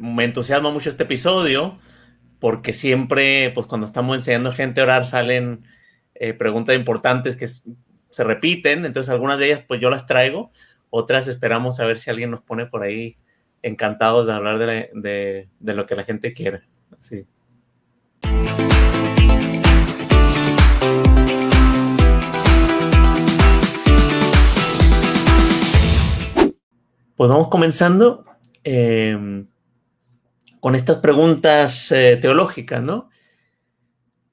me entusiasma mucho este episodio porque siempre, pues cuando estamos enseñando a gente a orar, salen eh, preguntas importantes que se repiten, entonces algunas de ellas pues yo las traigo, otras esperamos a ver si alguien nos pone por ahí encantados de hablar de, lo que la gente quiere. Así. Pues vamos comenzando em, con estas preguntas eh, teológicas, ¿no?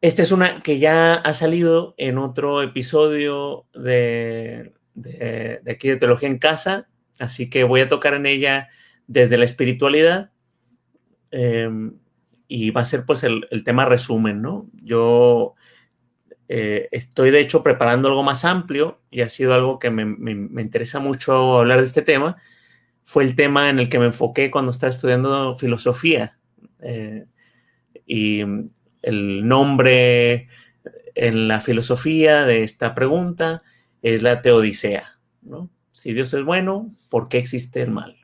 Esta es una que ya ha salido en otro episodio de, aquí de Teología en Casa, así que voy a tocar en ella desde la espiritualidad em, y va a ser pues el, tema resumen, ¿no? Yo eh, estoy de hecho preparando algo más amplio y ha sido algo que me, interesa mucho hablar de este tema. Fue el tema en el que me enfoqué cuando estaba estudiando filosofía. Eh, y el nombre en la filosofía de esta pregunta es la teodicea. ¿no? Si Dios es bueno, ¿por qué existe el mal?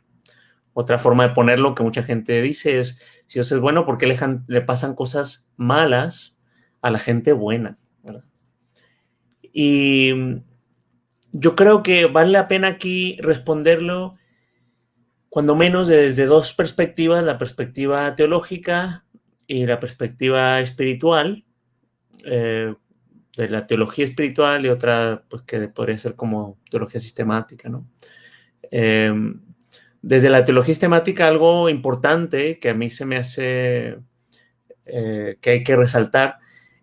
Otra forma de ponerlo que mucha gente dice es, si Dios es bueno, ¿por qué le, pasan cosas malas a la gente buena? Y yo creo que vale la pena aquí responderlo cuando menos desde dos perspectivas, la perspectiva teológica y la perspectiva espiritual, eh, de la teología espiritual y otra pues que podría ser como teología sistemática, ¿no? Em, desde la teología sistemática algo importante que a mí se me hace eh, que hay que resaltar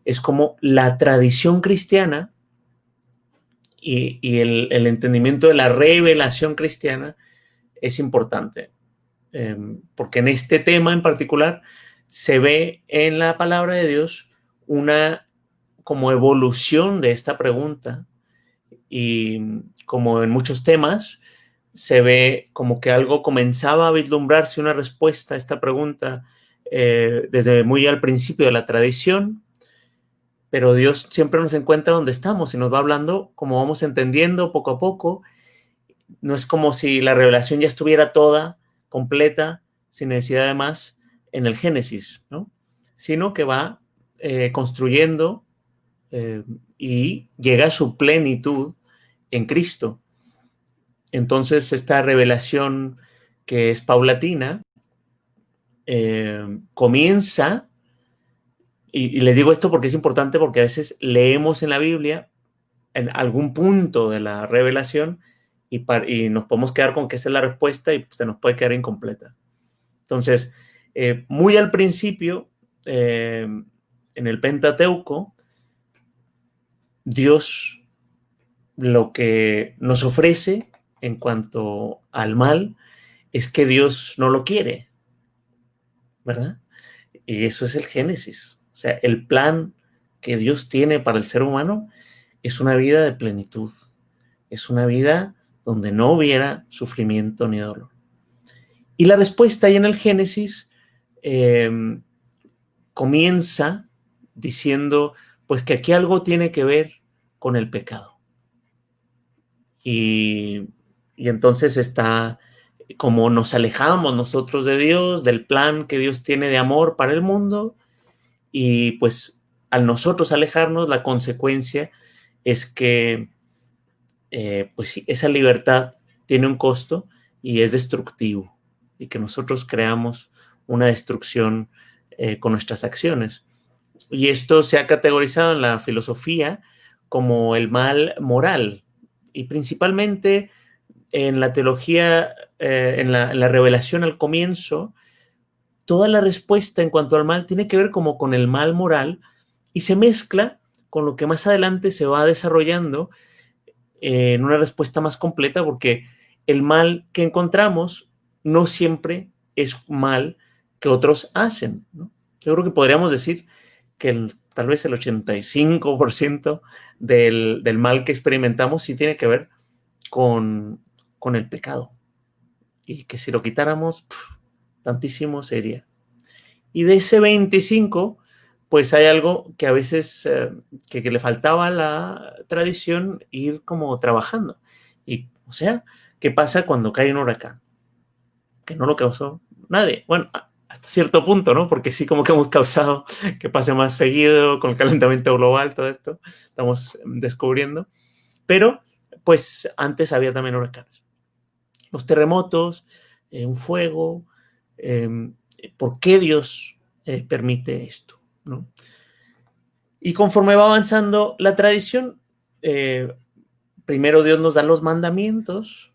es como la tradición cristiana y, el, entendimiento de la revelación cristiana es importante. Em, porque en este tema en particular se ve en la palabra de Dios una como evolución de esta pregunta y como en muchos temas se ve como que algo comenzaba a vislumbrarse una respuesta a esta pregunta eh, desde muy al principio de la tradición, pero Dios siempre nos encuentra donde estamos y nos va hablando como vamos entendiendo poco a poco. No es como si la revelación ya estuviera toda, completa, sin necesidad de más, en el Génesis, ¿no? Sino que va eh, construyendo eh, y llega a su plenitud en Cristo. Entonces, esta revelación que es paulatina eh, comienza, y, les digo esto porque es importante porque a veces leemos en la Biblia en algún punto de la revelación y, y nos podemos quedar con que esa es la respuesta y se nos puede quedar incompleta. Entonces, eh, muy al principio, eh, en el Pentateuco, Dios lo que nos ofrece en cuanto al mal es que Dios no lo quiere, ¿verdad? Y eso es el Génesis. O sea, el plan que Dios tiene para el ser humano es una vida de plenitud, es una vida donde no hubiera sufrimiento ni dolor. Y la respuesta ahí en el Génesis Em, comienza diciendo, pues que aquí algo tiene que ver con el pecado. Y, y entonces está como nos alejamos nosotros de Dios, del plan que Dios tiene de amor para el mundo, y pues al nosotros alejarnos, la consecuencia es que eh, pues esa libertad tiene un costo y es destructivo, y que nosotros creamos una destrucción eh, con nuestras acciones. Y esto se ha categorizado en la filosofía como el mal moral y principalmente en la teología, eh, en, la, revelación al comienzo, toda la respuesta en cuanto al mal tiene que ver como con el mal moral y se mezcla con lo que más adelante se va desarrollando en una respuesta más completa porque el mal que encontramos no siempre es mal que otros hacen. Yo creo que podríamos decir que tal vez el 85% del, del, mal que experimentamos sí tiene que ver con, con el pecado. Y que si lo quitáramos, tantísimo sería. Y de ese 25, pues hay algo que a veces eh, que, le faltaba a la tradición ir como trabajando. Y, o sea, ¿qué pasa cuando cae un huracán? Que no lo causó nadie. Bueno, hasta cierto punto, ¿no? Porque sí como que hemos causado que pase más seguido con el calentamiento global, todo esto, estamos descubriendo. Pero, pues antes había también huracanes. Los terremotos, eh, un fuego, em, ¿por qué Dios eh, permite esto? Y conforme va avanzando la tradición, eh, primero Dios nos da los mandamientos,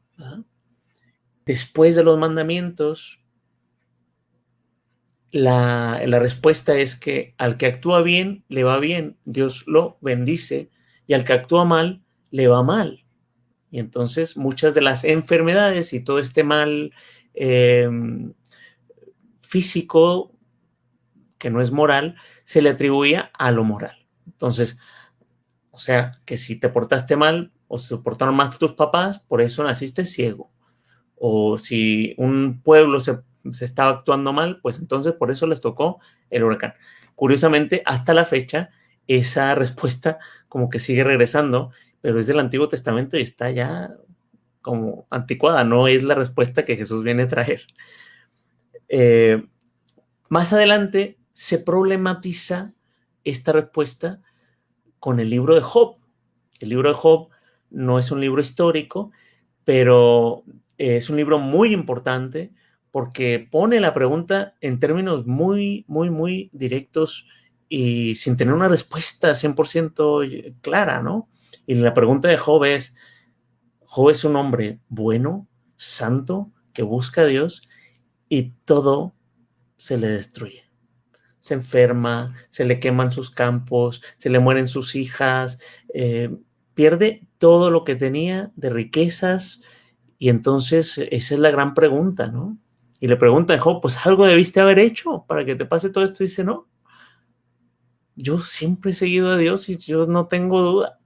después de los mandamientos, la, la, respuesta es que al que actúa bien, le va bien, Dios lo bendice, y al que actúa mal, le va mal. Y entonces muchas de las enfermedades y todo este mal em, físico, que no es moral, se le atribuía a lo moral. Entonces, o sea, que si te portaste mal o se portaron mal tus papás, por eso naciste ciego. O si un pueblo se, se estaba actuando mal, pues entonces por eso les tocó el huracán. Curiosamente, hasta la fecha, esa respuesta como que sigue regresando, pero es del Antiguo Testamento y está ya como anticuada, no es la respuesta que Jesús viene a traer. Eh, más adelante se problematiza esta respuesta con el libro de Job. El libro de Job no es un libro histórico, pero es un libro muy importante porque pone la pregunta en términos muy, muy, muy directos y sin tener una respuesta 100% clara, ¿no? Y la pregunta de Job es, Job es un hombre bueno, santo, que busca a Dios y todo se le destruye. Se enferma, se le queman sus campos, se le mueren sus hijas, eh, pierde todo lo que tenía de riquezas y entonces esa es la gran pregunta, ¿no? Y le pregunta a Job, pues algo debiste haber hecho para que te pase todo esto. Y dice, no, yo siempre he seguido a Dios y yo no tengo duda.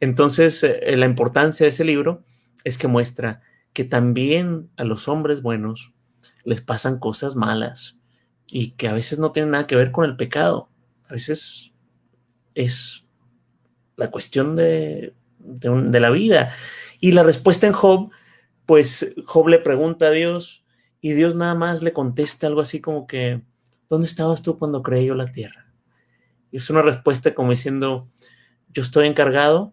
Entonces, eh, la importancia de ese libro es que muestra que también a los hombres buenos les pasan cosas malas y que a veces no tienen nada que ver con el pecado. A veces es la cuestión de, de la vida. Y la respuesta en Job, pues Job le pregunta a Dios y Dios nada más le contesta algo así como que, ¿dónde estabas tú cuando creé yo la tierra? Y es una respuesta como diciendo, yo estoy encargado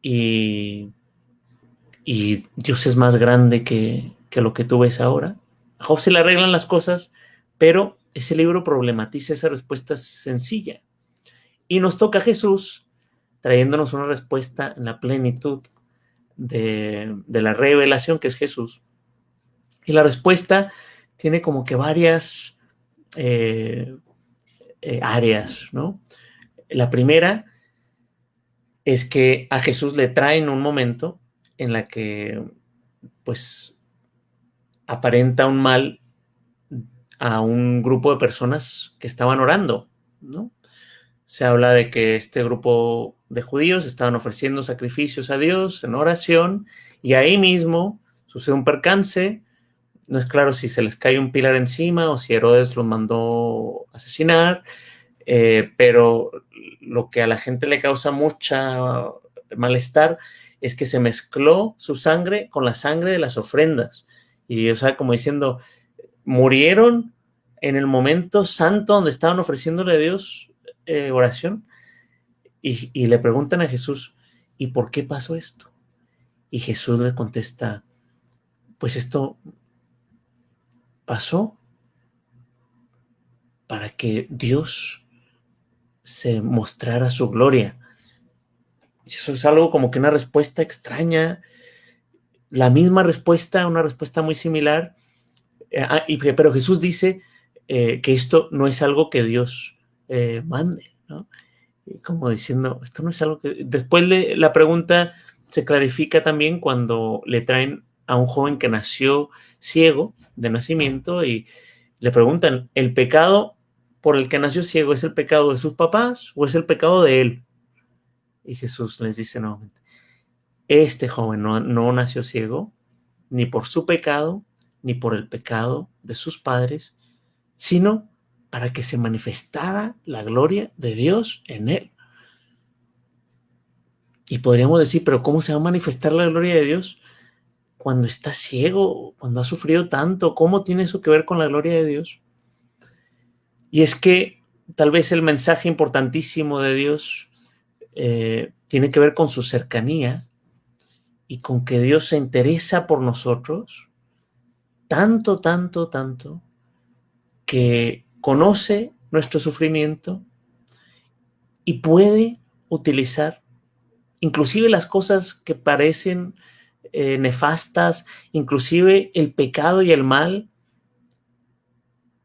y, y Dios es más grande que, que lo que tú ves ahora. A Job se le arreglan las cosas, pero ese libro problematiza esa respuesta sencilla. Y nos toca a Jesús trayéndonos una respuesta en la plenitud de, de, la revelación que es Jesús. Y la respuesta tiene como que varias eh, eh, áreas, ¿no? La primera es que a Jesús le traen un momento en la que, pues, aparenta un mal a un grupo de personas que estaban orando, ¿no? Se habla de que este grupo de judíos estaban ofreciendo sacrificios a Dios en oración y ahí mismo sucede un percance, no es claro si se les cae un pilar encima o si Herodes los mandó asesinar, eh, pero lo que a la gente le causa mucha malestar es que se mezcló su sangre con la sangre de las ofrendas. Y, o sea, como diciendo, murieron en el momento santo donde estaban ofreciéndole a Dios eh, oración. Y, le preguntan a Jesús, ¿y por qué pasó esto? Y Jesús le contesta, pues esto pasó para que Dios se mostrara su gloria. Eso es algo como que una respuesta extraña, la misma respuesta, una respuesta muy similar, eh, ah, pero Jesús dice eh, que esto no es algo que Dios eh, mande, ¿no? Como diciendo, esto no es algo que... Después de la pregunta se clarifica también cuando le traen a un joven que nació ciego de nacimiento y le preguntan, ¿el pecado por el que nació ciego es el pecado de sus papás o es el pecado de él? Y Jesús les dice nuevamente, este joven no, no nació ciego ni por su pecado, ni por el pecado de sus padres, sino para que se manifestara la gloria de Dios en él. Y podríamos decir, pero ¿cómo se va a manifestar la gloria de Dios? cuando está ciego, cuando ha sufrido tanto, ¿cómo tiene eso que ver con la gloria de Dios? Y es que tal vez el mensaje importantísimo de Dios eh, tiene que ver con su cercanía y con que Dios se interesa por nosotros tanto, tanto, tanto, que conoce nuestro sufrimiento y puede utilizar inclusive las cosas que parecen eh, nefastas, inclusive el pecado y el mal,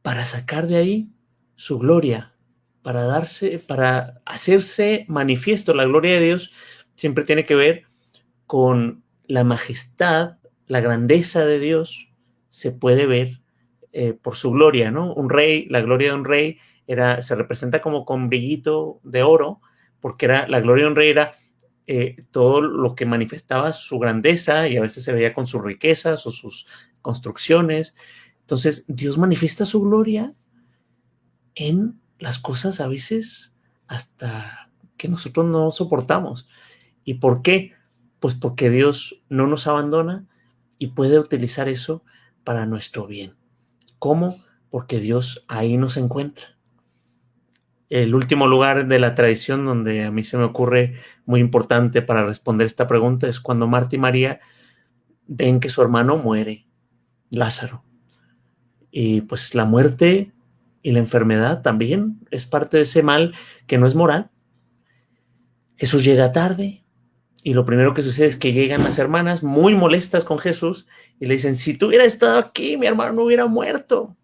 para sacar de ahí su gloria, para darse, para hacerse manifiesto. La gloria de Dios siempre tiene que ver con la majestad, la grandeza de Dios, se puede ver eh, por su gloria, ¿no? Un rey, la gloria de un rey era, se representa como con brillito de oro, porque era, la gloria de un rey era eh, todo lo que manifestaba su grandeza y a veces se veía con sus riquezas o sus construcciones. Entonces, Dios manifiesta su gloria en las cosas a veces hasta que nosotros no soportamos. ¿Y por qué? Pues porque Dios no nos abandona y puede utilizar eso para nuestro bien. ¿Cómo? Porque Dios ahí nos encuentra el último lugar de la tradición donde a mí se me ocurre muy importante para responder esta pregunta es cuando Marta y María ven que su hermano muere, Lázaro. Y pues la muerte y la enfermedad también es parte de ese mal que no es moral. Jesús llega tarde y lo primero que sucede es que llegan las hermanas muy molestas con Jesús y le dicen, si tú hubieras estado aquí, mi hermano no hubiera muerto.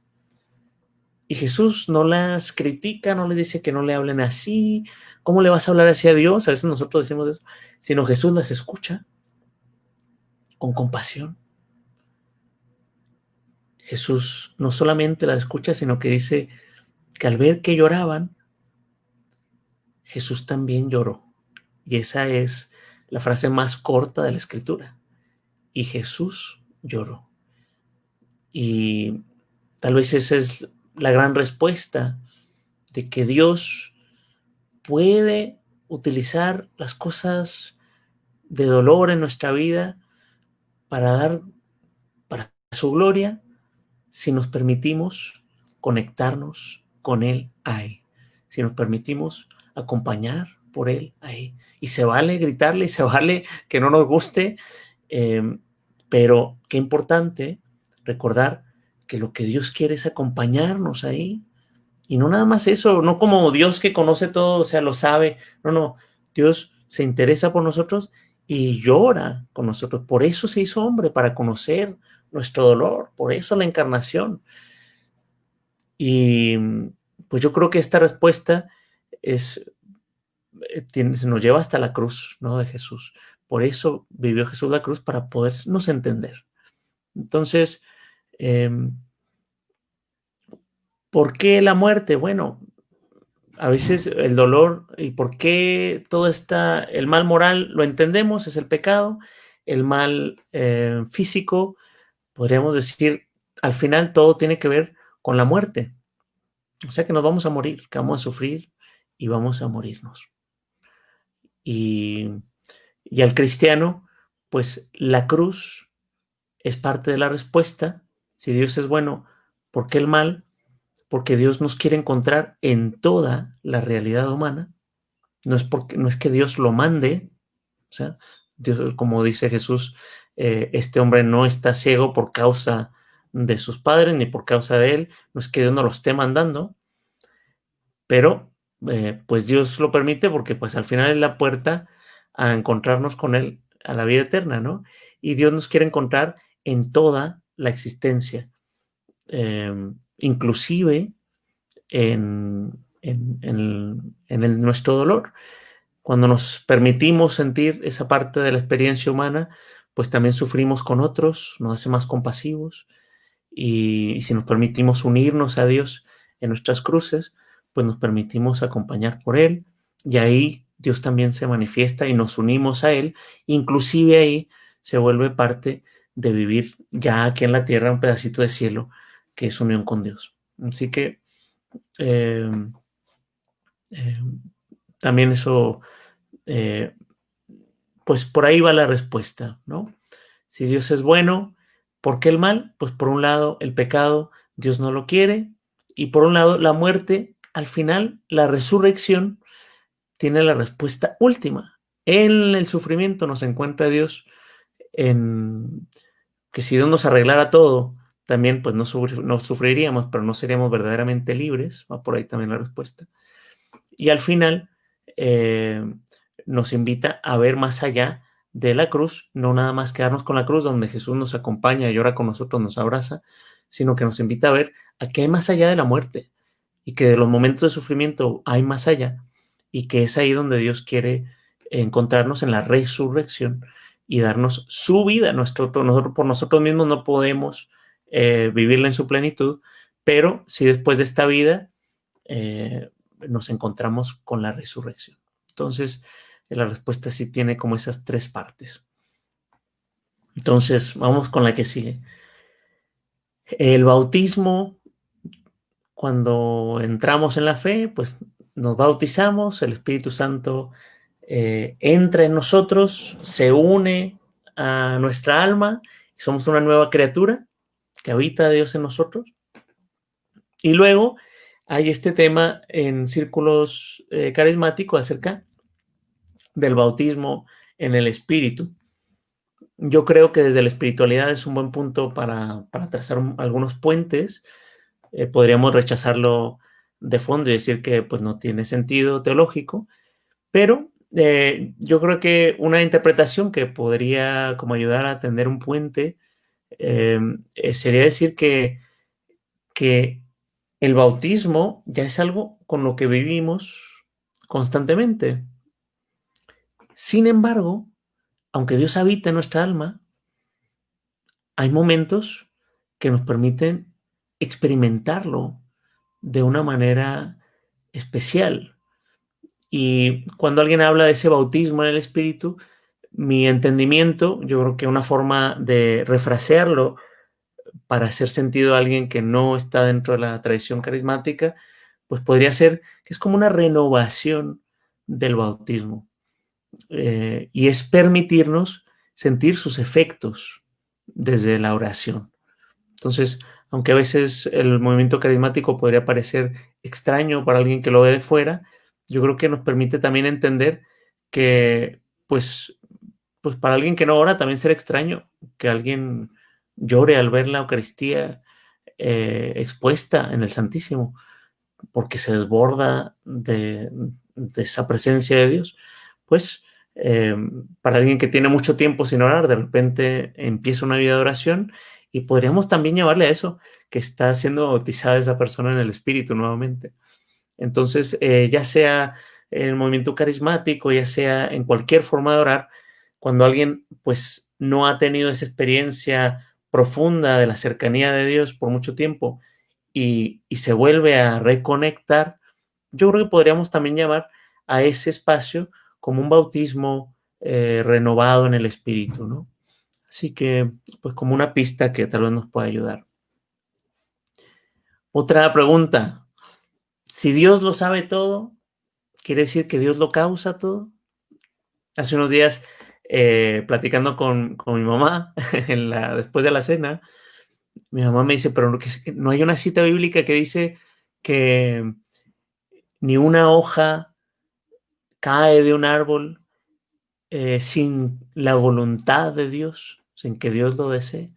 Y Jesús no las critica, no les dice que no le hablen así. ¿Cómo le vas a hablar así a Dios? A veces nosotros decimos eso. Sino Jesús las escucha con compasión. Jesús no solamente las escucha, sino que dice que al ver que lloraban, Jesús también lloró. Y esa es la frase más corta de la escritura. Y Jesús lloró. Y tal vez esa es la gran respuesta de que Dios puede utilizar las cosas de dolor en nuestra vida para dar para su gloria si nos permitimos conectarnos con Él ahí, si nos permitimos acompañar por Él ahí. Y se vale gritarle y se vale que no nos guste, eh, pero qué importante recordar que lo que Dios quiere es acompañarnos ahí. Y no nada más eso, no como Dios que conoce todo, o sea, lo sabe. No, no, Dios se interesa por nosotros y llora con nosotros. Por eso se hizo hombre, para conocer nuestro dolor, por eso la encarnación. Y pues yo creo que esta respuesta es, eh, se nos lleva hasta la cruz, ¿no? De Jesús. Por eso vivió Jesús la cruz, para podernos entender. Entonces, Em, ¿Por qué la muerte? Bueno, a veces el dolor y por qué todo está, el mal moral lo entendemos, es el pecado, el mal eh, físico, podríamos decir, al final todo tiene que ver con la muerte. O sea que nos vamos a morir, que vamos a sufrir y vamos a morirnos. Y, al cristiano, pues la cruz es parte de la respuesta si Dios es bueno, ¿por qué el mal? Porque Dios nos quiere encontrar en toda la realidad humana. No es, porque, no es que Dios lo mande, o sea, como dice Jesús, eh, este hombre no está ciego por causa de sus padres ni por causa de él, no es que Dios no lo esté mandando, pero eh, pues Dios lo permite porque pues al final es la puerta a encontrarnos con él a la vida eterna, ¿no? Y Dios nos quiere encontrar en toda la existencia, em, inclusive en, en, nuestro dolor. Cuando nos permitimos sentir esa parte de la experiencia humana, pues también sufrimos con otros, nos hace más compasivos y, si nos permitimos unirnos a Dios en nuestras cruces, pues nos permitimos acompañar por Él y ahí Dios también se manifiesta y nos unimos a Él, inclusive ahí se vuelve parte de vivir ya aquí en la tierra un pedacito de cielo que es unión con Dios. Así que em, em, también eso, eh, pues por ahí va la respuesta, ¿no? Si Dios es bueno, ¿por qué el mal? Pues por un lado, el pecado, Dios no lo quiere, y por un lado, la muerte, al final, la resurrección tiene la respuesta última. En el sufrimiento nos encuentra Dios en que si Dios nos arreglara todo, también pues no, sufriríamos, pero no seríamos verdaderamente libres. Va por ahí también la respuesta. Y al final eh, nos invita a ver más allá de la cruz, no nada más quedarnos con la cruz donde Jesús nos acompaña y ahora con nosotros, nos abraza, sino que nos invita a ver a qué hay más allá de la muerte y que de los momentos de sufrimiento hay más allá y que es ahí donde Dios quiere encontrarnos en la resurrección y darnos su vida. Nuestro, por nosotros mismos no podemos eh, vivirla en su plenitud, pero si después de esta vida eh, nos encontramos con la resurrección. Entonces, la respuesta sí tiene como esas tres partes. Entonces, vamos con la que sigue. El bautismo, cuando entramos en la fe, pues nos bautizamos, el Espíritu Santo eh, entra en nosotros, se une a nuestra alma, somos una nueva criatura que habita Dios en nosotros. Y luego hay este tema en círculos eh, carismáticos acerca del bautismo en el espíritu. Yo creo que desde la espiritualidad es un buen punto para, trazar algunos puentes. Eh, podríamos rechazarlo de fondo y decir que pues, no tiene sentido teológico, pero eh, yo creo que una interpretación que podría como ayudar a tender un puente Em, eh, sería decir que, que el bautismo ya es algo con lo que vivimos constantemente. Sin embargo, aunque Dios habita en nuestra alma, hay momentos que nos permiten experimentarlo de una manera especial. Y cuando alguien habla de ese bautismo en el Espíritu, mi entendimiento, yo creo que una forma de refrasearlo para hacer sentido a alguien que no está dentro de la tradición carismática, pues podría ser que es como una renovación del bautismo. Eh, y es permitirnos sentir sus efectos desde la oración. Entonces, aunque a veces el movimiento carismático podría parecer extraño para alguien que lo ve de fuera, yo creo que nos permite también entender que pues pues para alguien que no ora también será extraño que alguien llore al ver la Eucaristía eh, expuesta en el Santísimo, porque se desborda de, esa presencia de Dios. Pues eh, para alguien que tiene mucho tiempo sin orar, de repente empieza una vida de oración y podríamos también llamarle a eso, que está siendo bautizada esa persona en el Espíritu nuevamente. Entonces, eh, ya sea en el movimiento carismático, ya sea en cualquier forma de orar, cuando alguien pues no ha tenido esa experiencia profunda de la cercanía de Dios por mucho tiempo y, se vuelve a reconectar, yo creo que podríamos también llamar a ese espacio como un bautismo eh, renovado en el espíritu, ¿no? Así que, pues como una pista que tal vez nos pueda ayudar. Otra pregunta. Si Dios lo sabe todo, ¿quiere decir que Dios lo causa todo? Hace unos días eh, platicando con, mi mamá después de la cena, mi mamá me dice, pero no, no hay una cita bíblica que dice que ni una hoja cae de un árbol eh, sin la voluntad de Dios, sin que Dios lo desee.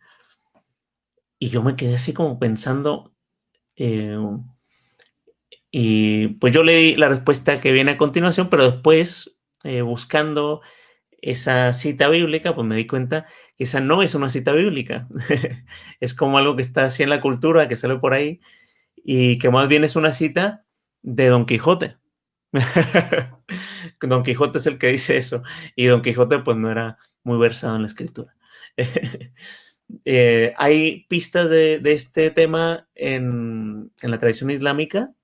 Y yo me quedé así como pensando, eh, y pues yo le di la respuesta que viene a continuación, pero después, buscando esa cita bíblica, pues me di cuenta que esa no es una cita bíblica. es como algo que está así en la cultura, que sale por ahí, y que más bien es una cita de Don Quijote. Don Quijote es el que dice eso, y Don Quijote pues no era muy versado en la escritura. Eh, hay pistas de, este tema en, la tradición islámica,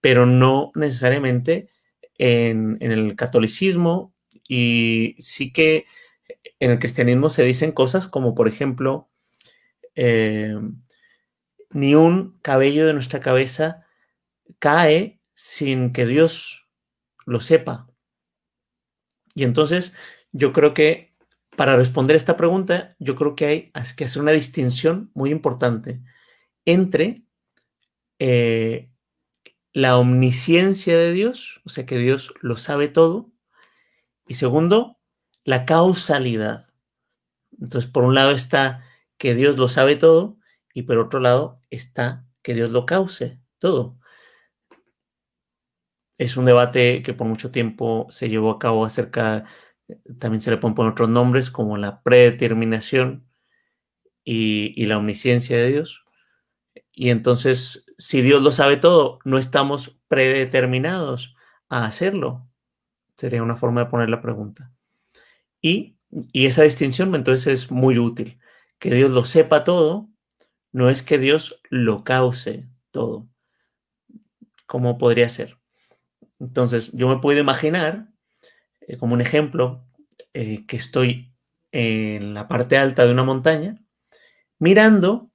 pero no necesariamente en, el catolicismo y sí que en el cristianismo se dicen cosas como, por ejemplo, eh, ni un cabello de nuestra cabeza cae sin que Dios lo sepa. Y entonces yo creo que para responder esta pregunta, yo creo que hay que hacer una distinción muy importante entre eh, la omnisciencia de Dios, o sea que Dios lo sabe todo, y segundo, la causalidad. Entonces, por un lado está que Dios lo sabe todo, y por otro lado está que Dios lo cause todo. Es un debate que por mucho tiempo se llevó a cabo acerca también se le pueden poner otros nombres como la predeterminación y, la omnisciencia de Dios. Y entonces, si Dios lo sabe todo, no estamos predeterminados a hacerlo. Sería una forma de poner la pregunta. Y, y esa distinción entonces es muy útil. Que Dios lo sepa todo, no es que Dios lo cause todo. ¿Cómo podría ser? Entonces, yo me puedo imaginar eh, como un ejemplo, eh, que estoy en la parte alta de una montaña, mirando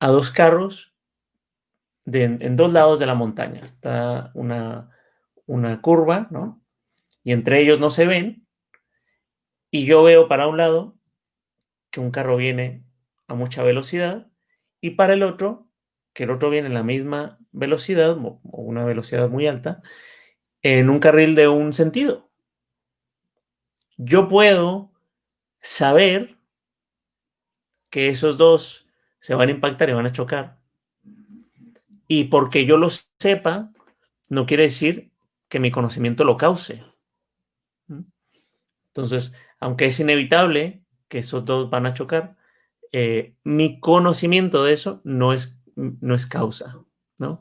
a dos carros en dos lados de la montaña. Está una, una curva, ¿no? Y entre ellos no se ven. Y yo veo para un lado que un carro viene a mucha velocidad y para el otro, que el otro viene a la misma velocidad o una velocidad muy alta, en un carril de un sentido yo puedo saber que esos dos se van a impactar y van a chocar. Y porque yo lo sepa, no quiere decir que mi conocimiento lo cause. Entonces, aunque es inevitable que esos dos van a chocar, eh, mi conocimiento de eso no es, no es causa, ¿no?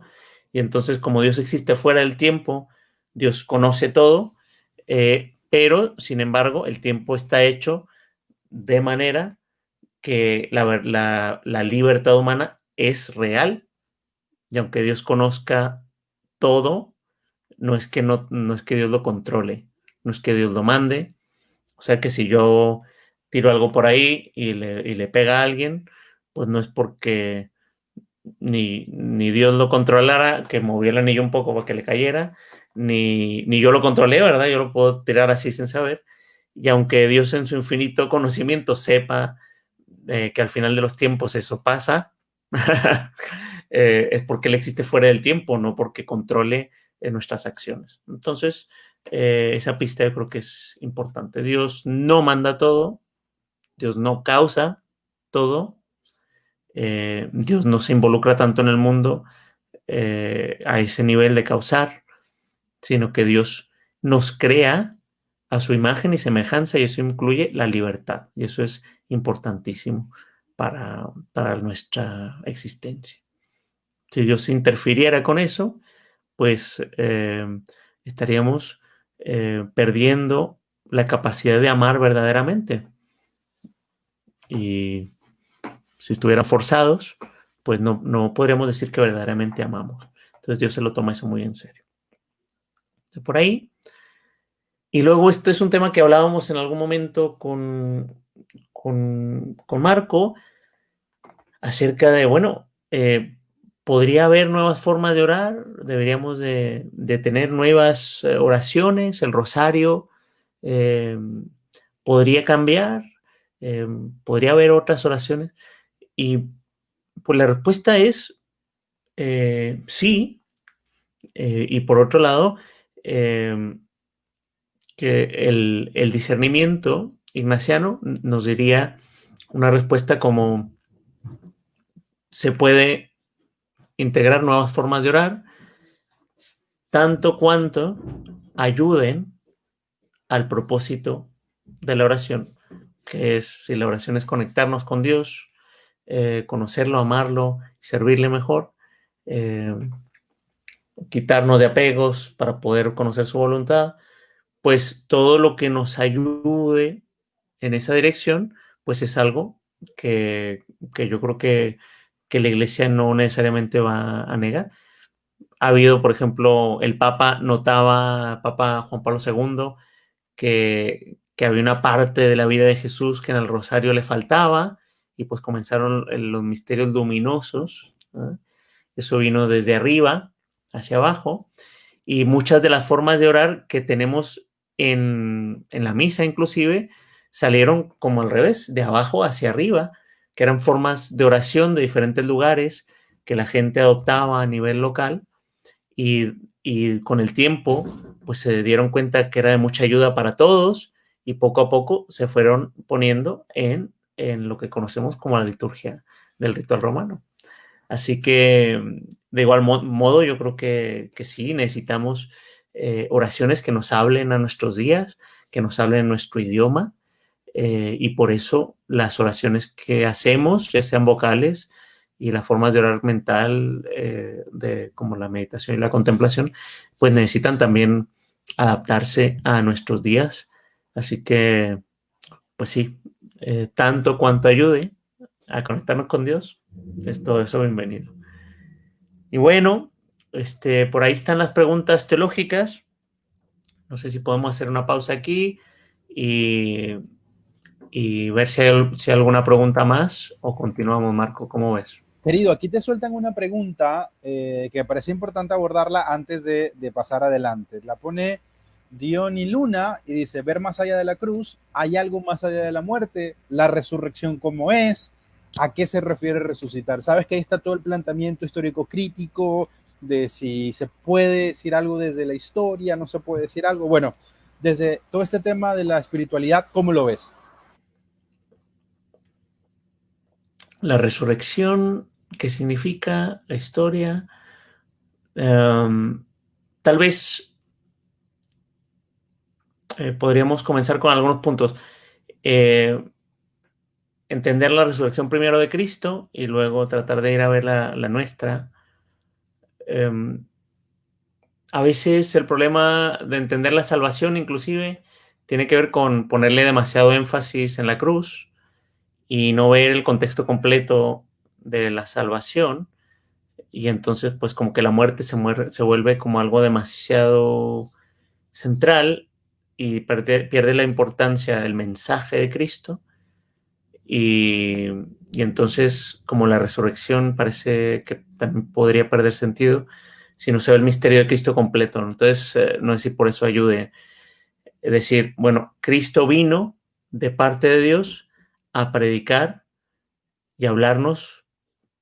Y entonces, como Dios existe fuera del tiempo, Dios conoce todo, eh, pero sin embargo el tiempo está hecho de manera que la, libertad humana es real y aunque Dios conozca todo, no es que no, no es que Dios lo controle, no es que Dios lo mande. O sea que si yo tiro algo por ahí y le, pega a alguien, pues no es porque ni, ni, Dios lo controlara, que moviera el anillo un poco para que le cayera, ni, yo lo controlé, ¿verdad? Yo lo puedo tirar así sin saber. Y aunque Dios en su infinito conocimiento sepa eh, que al final de los tiempos eso pasa, eh, es porque Él existe fuera del tiempo, no porque controle eh, nuestras acciones. Entonces, esa pista yo creo que es importante. Dios no manda todo, Dios no causa todo, Dios no se involucra tanto en el mundo a ese nivel de causar, sino que Dios nos crea a su imagen y semejanza y eso incluye la libertad. Y eso es importantísimo para, nuestra existencia. Si Dios interfiriera con eso, pues eh, estaríamos eh, perdiendo la capacidad de amar verdaderamente. Y si estuvieran forzados, pues no, no podríamos decir que verdaderamente amamos. Entonces Dios se lo toma eso muy en serio por ahí. Y luego esto es un tema que hablábamos en algún momento con, con, Marco acerca de, bueno, eh, podría haber nuevas formas de orar, deberíamos de, tener nuevas eh, oraciones, el rosario eh, podría cambiar, podría haber otras oraciones. Y pues la respuesta es sí. y por otro lado, Em, que el, discernimiento ignaciano nos diría una respuesta como se puede integrar nuevas formas de orar, tanto cuanto ayuden al propósito de la oración, que es, si la oración es conectarnos con Dios, eh, conocerlo, amarlo, servirle mejor, em, quitarnos de apegos para poder conocer su voluntad, pues todo lo que nos ayude en esa dirección, pues es algo que, yo creo que, la iglesia no necesariamente va a negar. Ha habido, por ejemplo, el Papa notaba, Papa Juan Pablo II, que, había una parte de la vida de Jesús que en el rosario le faltaba y pues comenzaron los misterios luminosos. Eso vino desde arriba hacia abajo. Y muchas de las formas de orar que tenemos en, la misa inclusive salieron como al revés, de abajo hacia arriba, que eran formas de oración de diferentes lugares que la gente adoptaba a nivel local y, con el tiempo pues se dieron cuenta que era de mucha ayuda para todos y poco a poco se fueron poniendo en, en lo que conocemos como la liturgia del ritual romano. Así que de igual modo yo creo que, que sí, necesitamos eh, oraciones que nos hablen a nuestros días, que nos hablen en nuestro idioma, eh, y por eso las oraciones que hacemos, ya sean vocales y las formas de orar mental, eh, de, como la meditación y la contemplación, pues necesitan también adaptarse a nuestros días. Así que, pues sí, tanto cuanto ayude a conectarnos con Dios, es todo eso bienvenido. Y bueno, este, por ahí están las preguntas teológicas. No sé si podemos hacer una pausa aquí y, ver si hay, alguna pregunta más o continuamos, Marco. ¿Cómo ves? Querido, aquí te sueltan una pregunta eh, que parece importante abordarla antes de, de, pasar adelante. La pone Diony Luna y dice, ver más allá de la cruz, ¿hay algo más allá de la muerte? ¿La resurrección cómo es? ¿A qué se refiere resucitar? Sabes que ahí está todo el planteamiento histórico crítico, de si se puede decir algo desde la historia, no se puede decir algo. Bueno, desde todo este tema de la espiritualidad, ¿cómo lo ves? La resurrección, ¿qué significa la historia? Em, tal vez eh, podríamos comenzar con algunos puntos. Eh, entender la resurrección primero de Cristo y luego tratar de ir a ver la nuestra. Em, a veces el problema de entender la salvación inclusive tiene que ver con ponerle demasiado énfasis en la cruz y no ver el contexto completo de la salvación y entonces pues como que la muerte se, se vuelve como algo demasiado central y pierde, la importancia del mensaje de Cristo y, entonces como la resurrección parece que también podría perder sentido si no se ve el misterio de Cristo completo. Entonces, eh, no sé si por eso ayude. Es decir, bueno, Cristo vino de parte de Dios a predicar y hablarnos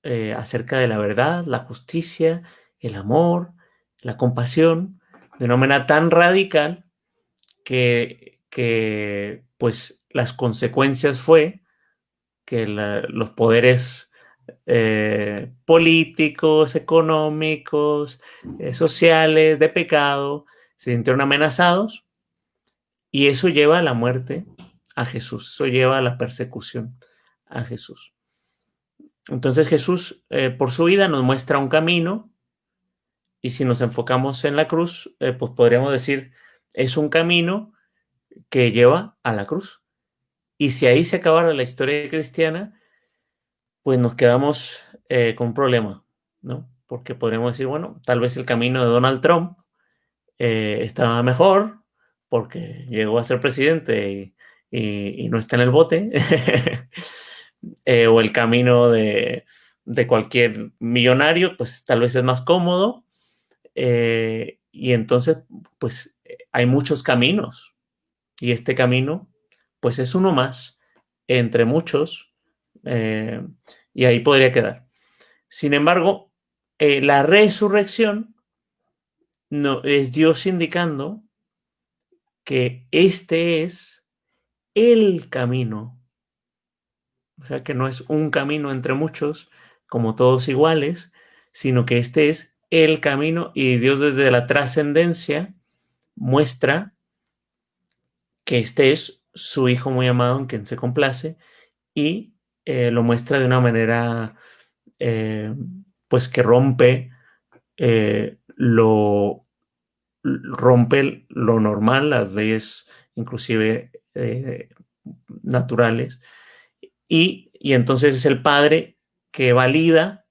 eh, acerca de la verdad, la justicia, el amor, la compasión, de una manera tan radical que, que pues las consecuencias fue que los poderes eh, políticos, económicos, eh, sociales, de pecado, se sintieron amenazados y eso lleva a la muerte a Jesús, eso lleva a la persecución a Jesús. Entonces Jesús eh, por su vida nos muestra un camino y si nos enfocamos en la cruz, pues podríamos decir, es un camino que lleva a la cruz. Y si ahí se acabara la historia cristiana, pues nos quedamos eh, con un problema, ¿no? Porque podríamos decir, bueno, tal vez el camino de Donald Trump eh, estaba mejor porque llegó a ser presidente y, no está en el bote, eh, o el camino de, de, cualquier millonario, pues tal vez es más cómodo, y entonces, pues hay muchos caminos, y este camino, pues es uno más entre muchos eh, y ahí podría quedar. Sin embargo, eh, la resurrección no, es Dios indicando que este es el camino. O sea, que no es un camino entre muchos, como todos iguales, sino que este es el camino y Dios desde la trascendencia muestra que este es su Hijo muy amado en quien se complace y eh, lo muestra de una manera eh, pues que rompe eh, lo rompe lo normal, las leyes inclusive naturales, y, y, entonces es el padre que valida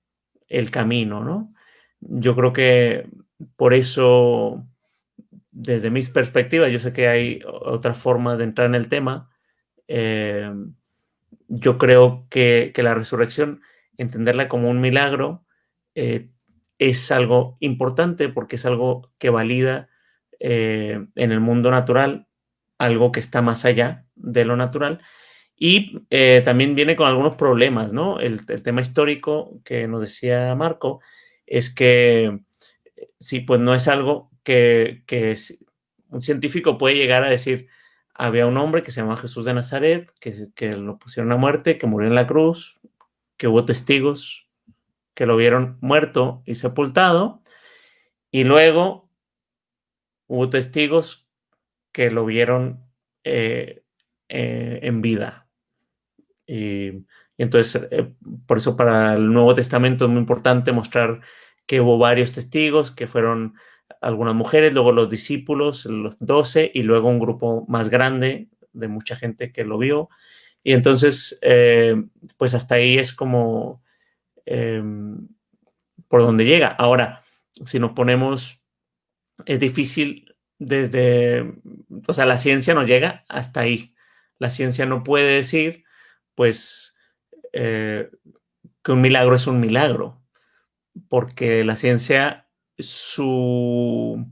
el camino, ¿no? Yo creo que por eso, desde mis perspectivas, yo sé que hay otras formas de entrar en el tema, yo creo que, la resurrección, entenderla como un milagro, eh, es algo importante porque es algo que valida eh, en el mundo natural algo que está más allá de lo natural. Y eh, también viene con algunos problemas, ¿no? El, tema histórico que nos decía Marco es que sí, pues no es algo que, un científico puede llegar a decir, había un hombre que se llama Jesús de Nazaret, que, que lo pusieron a muerte, que murió en la cruz, que hubo testigos que lo vieron muerto y sepultado, y luego hubo testigos que lo vieron eh, eh, en vida. Y, entonces, eh, por eso para el Nuevo Testamento es muy importante mostrar que hubo varios testigos, que fueron algunas mujeres, luego los discípulos, los doce, y luego un grupo más grande de mucha gente que lo vio. Y entonces, pues hasta ahí es como em, por donde llega. Ahora, si nos ponemos, es difícil desde, o sea, la ciencia no llega hasta ahí. La ciencia no puede decir, pues, eh, que un milagro es un milagro, porque la ciencia, su,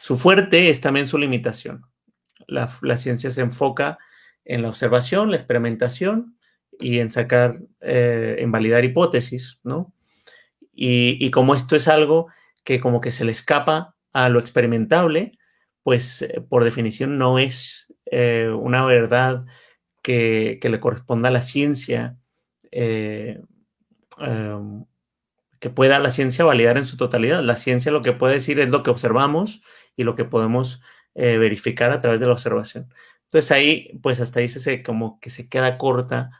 su fuerte es también su limitación. La, ciencia se enfoca en la observación, la experimentación y en sacar, eh, en validar hipótesis, ¿no? Y, como esto es algo que como que se le escapa a lo experimentable, pues eh, por definición no es eh, una verdad que, le corresponda a la ciencia, em, que pueda la ciencia validar en su totalidad. La ciencia lo que puede decir es lo que observamos y lo que podemos verificar a través de la observación. Entonces ahí, pues hasta ahí se, como que se queda corta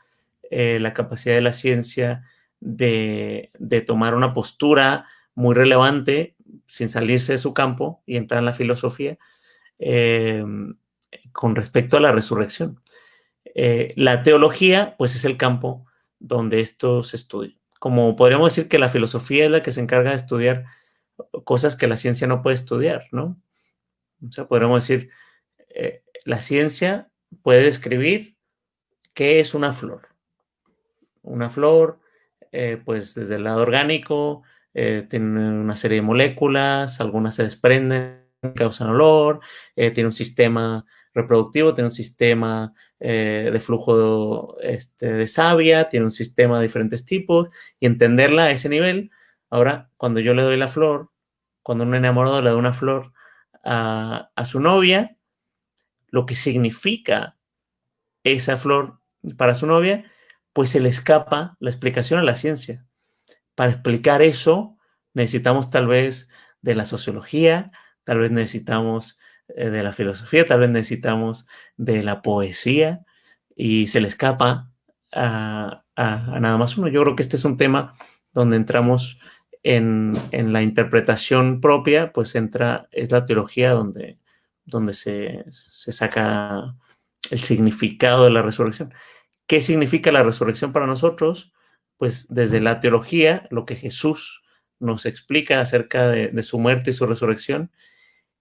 la capacidad de la ciencia de, tomar una postura muy relevante sin salirse de su campo y entrar en la filosofía eh, con respecto a la resurrección. Eh, la teología, pues es el campo donde esto se estudia. Como podríamos decir que la filosofía es la que se encarga de estudiar cosas que la ciencia no puede estudiar, ¿no? O sea, podríamos decir, eh, la ciencia puede describir qué es una flor. Una flor eh, pues desde el lado orgánico, eh, tiene una serie de moléculas, algunas se desprenden, causan olor, tiene un sistema reproductivo, tiene un sistema de flujo de, este, de savia, tiene un sistema de diferentes tipos, y entenderla a ese nivel. Ahora, cuando yo le doy la flor, cuando un enamorado le da una flor a, su novia, lo que significa esa flor para su novia pues se le escapa la explicación a la ciencia. Para explicar eso necesitamos tal vez de la sociología, tal vez necesitamos eh, de la filosofía, tal vez necesitamos de la poesía y se le escapa a, nada más uno. Yo creo que este es un tema donde entramos en, la interpretación propia, pues entra, es la teología donde, donde se, se saca el significado de la resurrección. ¿Qué significa la resurrección para nosotros? Pues desde la teología, lo que Jesús nos explica acerca de, su muerte y su resurrección,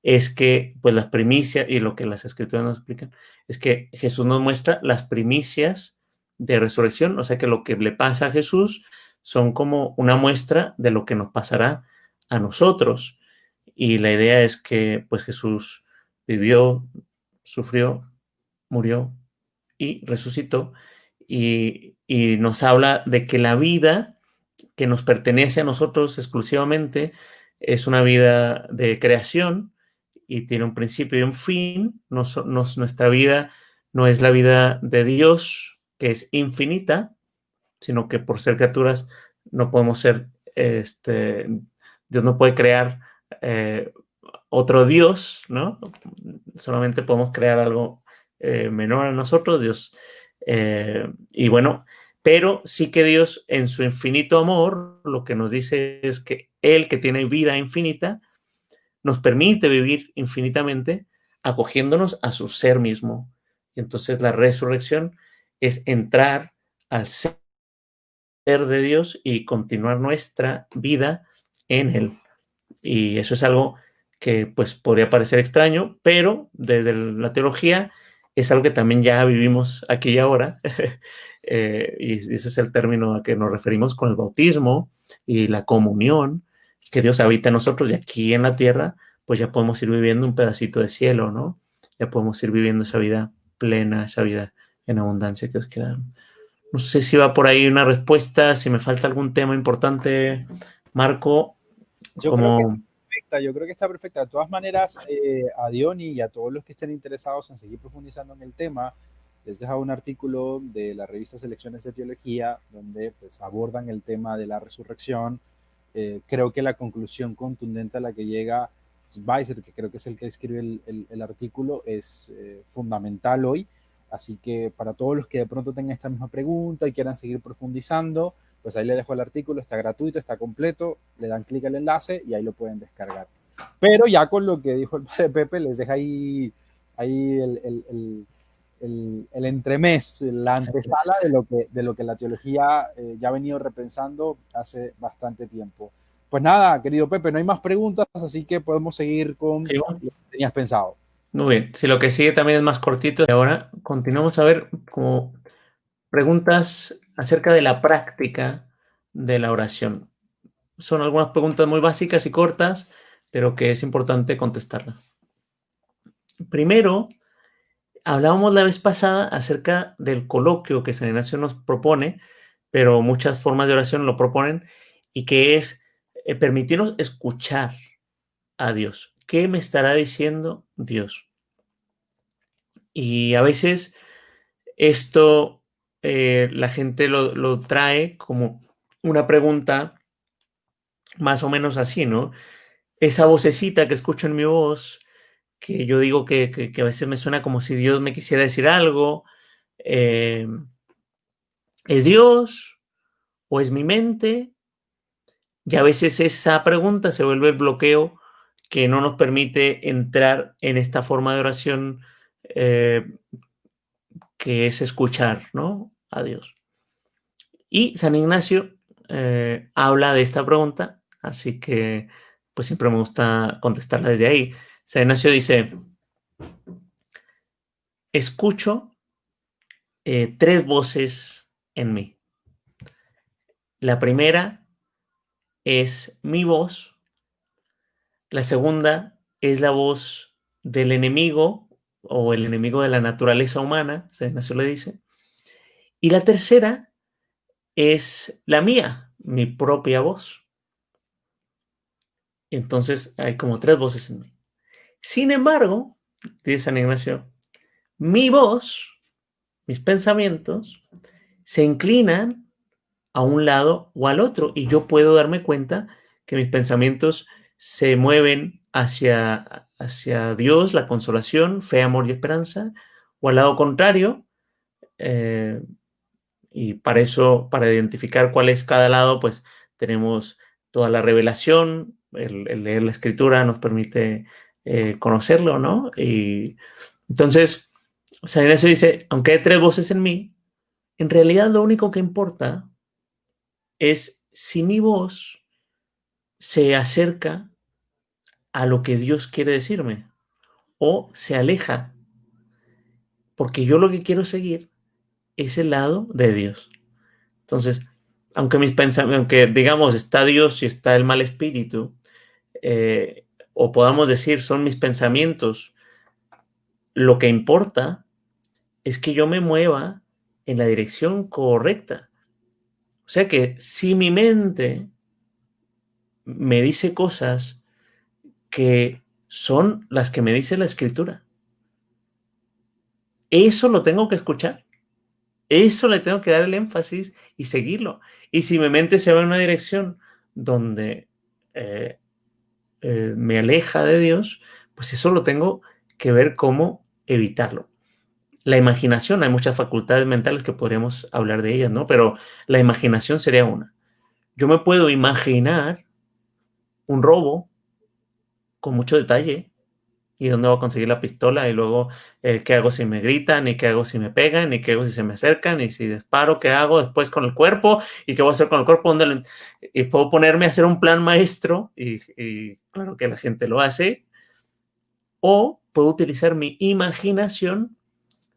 es que pues las primicias y lo que las escrituras nos explican, es que Jesús nos muestra las primicias de resurrección, o sea que lo que le pasa a Jesús son como una muestra de lo que nos pasará a nosotros. Y la idea es que pues Jesús vivió, sufrió, murió y resucitó y, nos habla de que la vida que nos pertenece a nosotros exclusivamente es una vida de creación y tiene un principio y un fin. nuestra vida no es la vida de Dios, que es infinita, sino que por ser criaturas no podemos ser, este, Dios no puede crear eh, otro Dios, ¿no? Solamente podemos crear algo eh, menor a nosotros. Dios eh, y bueno, pero sí que Dios en su infinito amor lo que nos dice es que Él que tiene vida infinita nos permite vivir infinitamente acogiéndonos a su ser mismo. Y entonces la resurrección es entrar al ser de Dios y continuar nuestra vida en Él. Y eso es algo que pues podría parecer extraño, pero desde la teología es algo que también ya vivimos aquí y ahora, eh, y ese es el término a que nos referimos con el bautismo y la comunión, que Dios habita en nosotros y aquí en la tierra, pues ya podemos ir viviendo un pedacito de cielo, ¿no? Ya podemos ir viviendo esa vida plena, esa vida en abundancia que os quiera No sé si va por ahí una respuesta, si me falta algún tema importante, Marco. Yo, creo, que está perfecta, yo creo que está perfecta. De todas maneras, eh, a Diony y a todos los que estén interesados en seguir profundizando en el tema, les dejo un artículo de la revista Selecciones de Teología, donde pues, abordan el tema de la resurrección. Eh, creo que la conclusión contundente a la que llega Weiser, que creo que es el que escribe el, el, artículo, es eh, fundamental hoy. Así que para todos los que de pronto tengan esta misma pregunta y quieran seguir profundizando, pues ahí le dejo el artículo, está gratuito, está completo, le dan clic al enlace y ahí lo pueden descargar. Pero ya con lo que dijo el padre Pepe, les deja ahí, ahí el, el, el, el entremés, la antesala de lo que, de lo que la teología eh, ya ha venido repensando hace bastante tiempo. Pues nada, querido Pepe, no hay más preguntas, así que podemos seguir con lo que tenías pensado. Muy bien, si lo que sigue también es más cortito, y ahora continuamos a ver como preguntas acerca de la práctica de la oración. Son algunas preguntas muy básicas y cortas, pero que es importante contestarlas. Primero, hablábamos la vez pasada acerca del coloquio que San Ignacio nos propone, pero muchas formas de oración lo proponen, y que es eh, permitirnos escuchar a Dios. ¿Qué me estará diciendo Dios? Y a veces esto eh, la gente lo, trae como una pregunta más o menos así, ¿no? Esa vocecita que escucho en mi voz, que yo digo que, a veces me suena como si Dios me quisiera decir algo, eh, ¿es Dios o es mi mente? Y a veces esa pregunta se vuelve el bloqueo que no nos permite entrar en esta forma de oración eh, que es escuchar ¿no? a Dios. Y San Ignacio eh, habla de esta pregunta, así que pues siempre me gusta contestarla desde ahí. San Ignacio dice, escucho eh, tres voces en mí. La primera es mi voz. La segunda es la voz del enemigo o el enemigo de la naturaleza humana, San Ignacio le dice. Y la tercera es la mía, mi propia voz. Entonces hay como tres voces en mí. Sin embargo, dice San Ignacio, mi voz, mis pensamientos, se inclinan a un lado o al otro y yo puedo darme cuenta que mis pensamientos se mueven hacia, hacia Dios, la consolación, fe, amor y esperanza, o al lado contrario. Eh, y para eso, para identificar cuál es cada lado, pues tenemos toda la revelación, el, leer la escritura nos permite eh, conocerlo, ¿no? Y entonces, San Ignacio dice, aunque hay tres voces en mí, en realidad lo único que importa es si mi voz se acerca a lo que Dios quiere decirme o se aleja, porque yo lo que quiero seguir es el lado de Dios. Entonces, aunque mis pensamientos, aunque digamos está Dios y está el mal espíritu, eh, o podamos decir son mis pensamientos, lo que importa es que yo me mueva en la dirección correcta. O sea que si mi mente me dice cosas que son las que me dice la escritura, eso lo tengo que escuchar. Eso le tengo que dar el énfasis y seguirlo. Y si mi mente se va en una dirección donde eh, eh, me aleja de Dios, pues eso lo tengo que ver cómo evitarlo la imaginación, hay muchas facultades mentales que podríamos hablar de ellas, ¿no? Pero la imaginación sería una. Yo me puedo imaginar un robo con mucho detalle y dónde voy a conseguir la pistola y luego eh, qué hago si me gritan y qué hago si me pegan y qué hago si se me acercan y si disparo, qué hago después con el cuerpo y qué voy a hacer con el cuerpo. ¿Dónde Y puedo ponerme a hacer un plan maestro y claro que la gente lo hace. O puedo utilizar mi imaginación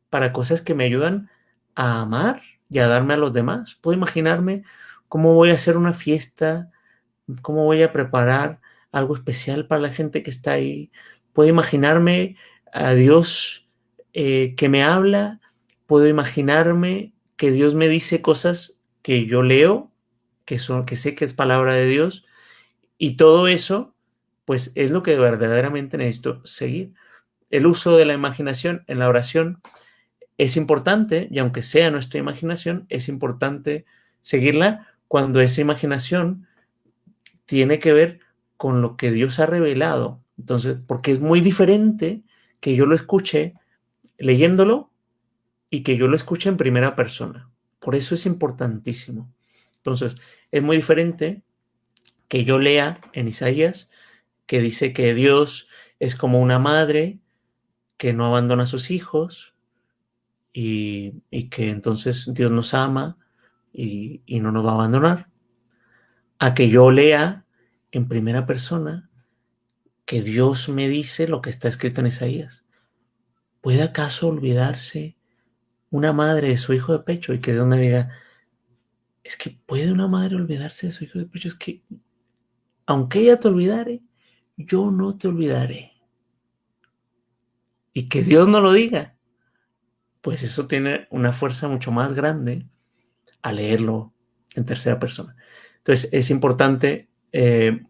para cosas que me ayudan a amar y a darme a los demás. Puedo imaginarme cómo voy a hacer una fiesta, cómo voy a preparar algo especial para la gente que está ahí. Puedo imaginarme a Dios eh, que me habla, puedo imaginarme que Dios me dice cosas que yo leo, que, son, que sé que es palabra de Dios, y todo eso, pues es lo que verdaderamente necesito seguir. El uso de la imaginación en la oración es importante, y aunque sea nuestra imaginación, es importante seguirla cuando esa imaginación tiene que ver con lo que Dios ha revelado. Entonces, porque es muy diferente que yo lo escuche leyéndolo y que yo lo escuche en primera persona. Por eso es importantísimo. Entonces, es muy diferente que yo lea en Isaías que dice que Dios es como una madre que no abandona a sus hijos y, que entonces Dios nos ama y, y no nos va a abandonar. A que yo lea en primera persona que Dios me dice lo que está escrito en Isaías. ¿Puede acaso olvidarse una madre de su hijo de pecho y que Dios me diga, es que puede una madre olvidarse de su hijo de pecho? Es que, aunque ella te olvidare, yo no te olvidaré. Y que Dios no lo diga, pues eso tiene una fuerza mucho más grande a leerlo en tercera persona. Entonces es importante eh,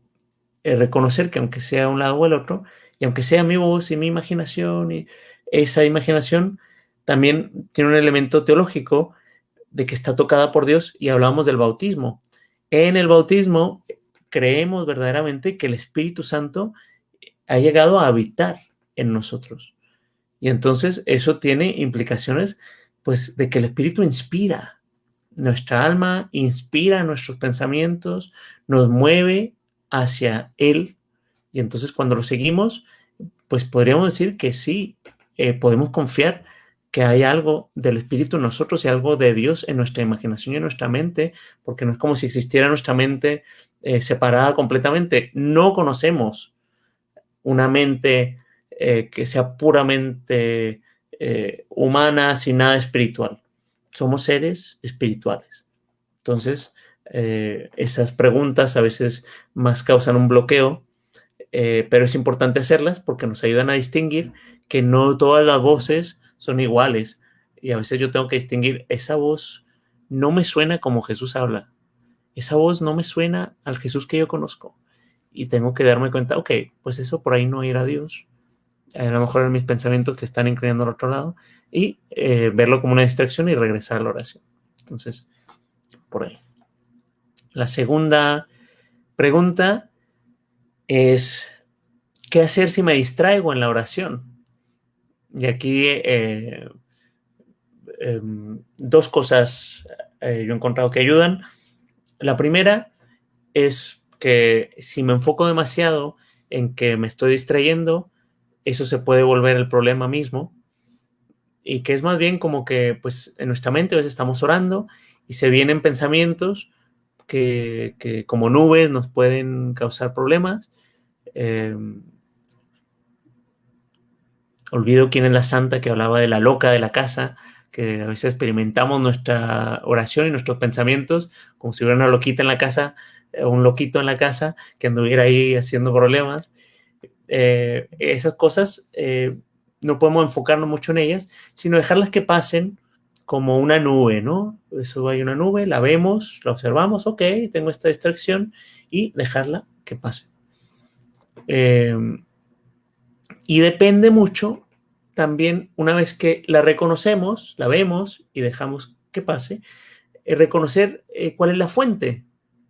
eh, reconocer que aunque sea un lado o el otro, y aunque sea mi voz y mi imaginación, y esa imaginación también tiene un elemento teológico de que está tocada por Dios y hablamos del bautismo. En el bautismo creemos verdaderamente que el Espíritu Santo ha llegado a habitar en nosotros. Y entonces eso tiene implicaciones pues de que el Espíritu inspira. Nuestra alma inspira nuestros pensamientos, nos mueve hacia Él. Y entonces cuando lo seguimos, pues podríamos decir que sí, eh, podemos confiar que hay algo del Espíritu en nosotros y algo de Dios en nuestra imaginación y en nuestra mente, porque no es como si existiera nuestra mente eh, separada completamente. No conocemos una mente eh, que sea puramente humana sin nada espiritual. Somos seres espirituales. Entonces, esas preguntas a veces más causan un bloqueo, pero es importante hacerlas porque nos ayudan a distinguir que no todas las voces son iguales. Y a veces yo tengo que distinguir, esa voz no me suena como Jesús habla. Esa voz no me suena al Jesús que yo conozco. Y tengo que darme cuenta, ok, pues eso por ahí no era Dios. A lo mejor en mis pensamientos que están inclinando al otro lado. Y eh, verlo como una distracción y regresar a la oración. Entonces, por ahí. La segunda pregunta es, ¿qué hacer si me distraigo en la oración? Y aquí eh, em, dos cosas eh, yo he encontrado que ayudan. La primera es que si me enfoco demasiado en que me estoy distrayendo, eso se puede volver el problema mismo. Y que es más bien como que pues en nuestra mente a veces estamos orando y se vienen pensamientos que, que como nubes nos pueden causar problemas. Eh, olvido quién es la santa que hablaba de la loca de la casa, que a veces experimentamos nuestra oración y nuestros pensamientos como si hubiera una loquita en la casa, eh, un loquito en la casa que anduviera ahí haciendo problemas. Eh, esas cosas eh, no podemos enfocarnos mucho en ellas, sino dejarlas que pasen como una nube, ¿no? Eso hay una nube, la vemos, la observamos, ok, tengo esta distracción y dejarla que pase. Y depende mucho también, una vez que la reconocemos, la vemos y dejamos que pase, eh, reconocer eh, cuál es la fuente,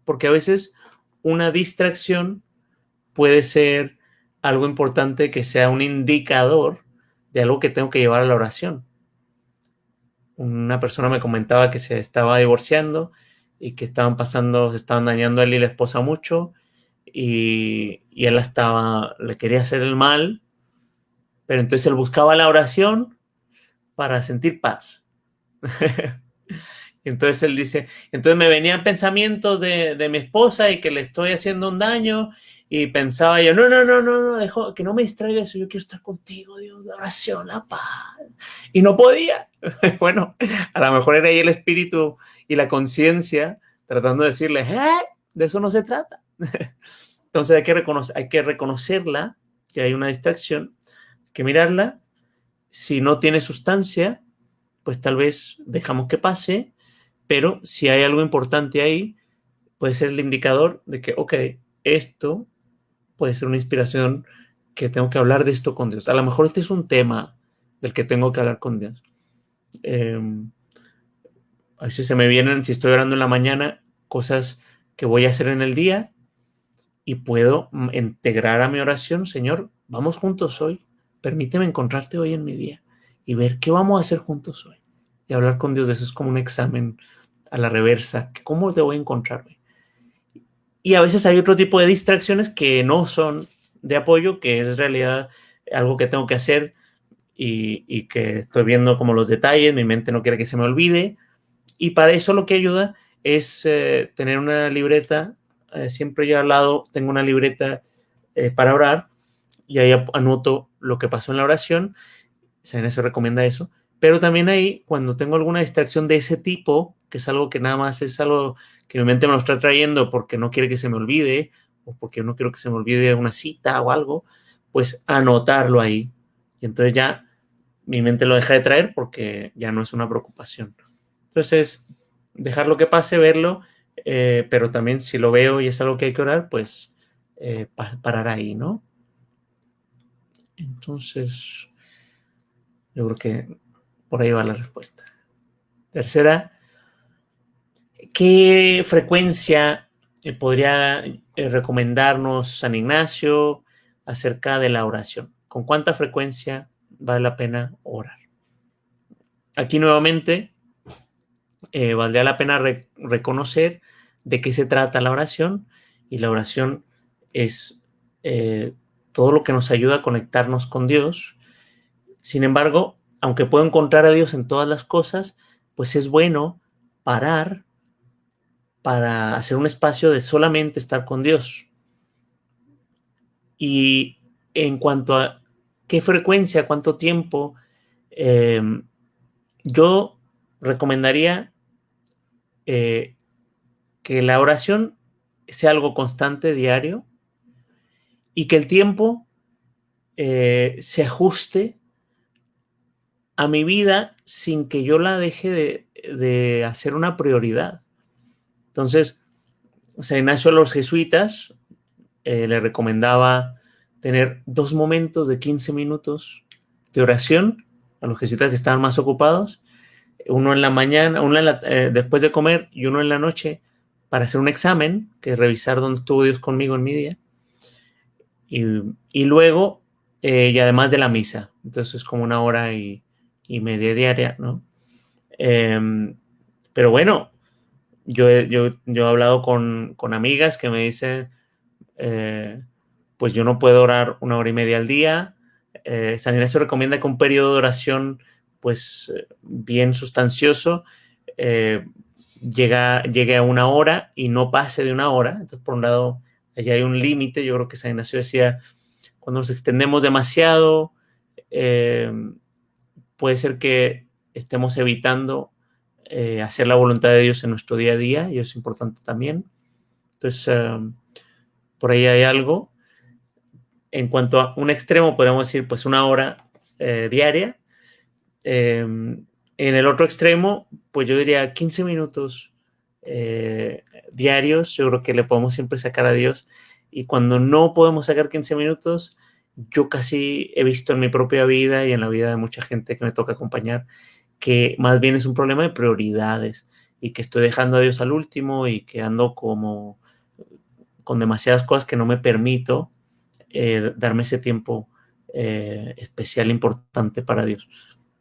porque a veces una distracción puede ser algo importante que sea un indicador de algo que tengo que llevar a la oración. Una persona me comentaba que se estaba divorciando y que estaban pasando, se estaban dañando a él y la esposa mucho y, y él estaba, le quería hacer el mal pero entonces él buscaba la oración para sentir paz. entonces él dice, entonces me venían pensamientos de, mi esposa y que le estoy haciendo un daño y pensaba yo, no, no, no, no, no, dejo, que no me distraiga eso, yo quiero estar contigo, Dios, la oración, la paz. Y no podía. bueno, a lo mejor era ahí el espíritu y la conciencia tratando de decirle, ¿eh? De eso no se trata. Entonces hay que, hay que reconocerla, que hay una distracción, mirarla si no tiene sustancia, pues tal vez dejamos que pase, pero si hay algo importante ahí, puede ser el indicador de que, ok, esto puede ser una inspiración que tengo que hablar de esto con Dios. A lo mejor este es un tema del que tengo que hablar con Dios. Em, a veces se me vienen, si estoy orando en la mañana, cosas que voy a hacer en el día y puedo integrar a mi oración, Señor, vamos juntos hoy, permíteme encontrarte hoy en mi día y ver qué vamos a hacer juntos hoy. Y hablar con Dios de eso es como un examen a la reversa, cómo te voy a encontrar hoy. Y a veces hay otro tipo de distracciones que no son de apoyo, que es realidad algo que tengo que hacer y, que estoy viendo como los detalles, mi mente no quiere que se me olvide. Y para eso lo que ayuda es eh, tener una libreta, eh, siempre yo al lado tengo una libreta eh, para orar y ahí anoto lo que pasó en la oración, San eso recomienda eso, pero también ahí cuando tengo alguna distracción de ese tipo, que es algo que nada más es algo que mi mente me lo está trayendo porque no quiere que se me olvide o porque no quiero que se me olvide una cita o algo, pues anotarlo ahí. Y entonces ya mi mente lo deja de traer porque ya no es una preocupación. Entonces, dejarlo que pase, verlo, eh, pero también si lo veo y es algo que hay que orar, pues eh, parar ahí, ¿no? Entonces, yo creo que por ahí va la respuesta. Tercera, ¿qué frecuencia eh, podría recomendarnos San Ignacio acerca de la oración? ¿Con cuánta frecuencia vale la pena orar? Aquí nuevamente eh, valdría la pena reconocer de qué se trata la oración y la oración es eh, todo lo que nos ayuda a conectarnos con Dios. Sin embargo, aunque puedo encontrar a Dios en todas las cosas, pues es bueno parar para hacer un espacio de solamente estar con Dios. Y en cuanto a qué frecuencia, cuánto tiempo, em, yo recomendaría eh, que la oración sea algo constante, diario, y que el tiempo eh, se ajuste a mi vida sin que yo la deje de, hacer una prioridad. Entonces, San Ignacio a los jesuitas eh, le recomendaba tener dos momentos de 15 minutos de oración a los jesuitas que estaban más ocupados uno en la mañana, uno eh, después de comer y uno en la noche para hacer un examen, que es revisar dónde estuvo Dios conmigo en mi día. Y, luego, eh, y además de la misa. Entonces es como una hora y, media diaria, ¿no? Em, pero bueno, yo, yo, yo, he hablado con, con amigas que me dicen, eh, pues yo no puedo orar una hora y media al día. San Ignacio recomienda que un periodo de oración pues eh, bien sustancioso, eh, llega, llegue a una hora y no pase de una hora. Entonces, por un lado, allá hay un límite. Yo creo que San Ignacio decía, cuando nos extendemos demasiado, eh, puede ser que estemos evitando hacer la voluntad de Dios en nuestro día a día, y eso es importante también. Entonces, por ahí hay algo. En cuanto a un extremo, podemos decir, pues una hora diaria, en el otro extremo, pues yo diría 15 minutos eh, diarios, yo creo que le podemos siempre sacar a Dios. Y cuando no podemos sacar 15 minutos, yo casi he visto en mi propia vida y en la vida de mucha gente que me toca acompañar, que más bien es un problema de prioridades y que estoy dejando a Dios al último y que ando como con demasiadas cosas que no me permito eh, darme ese tiempo eh, especial, importante para Dios.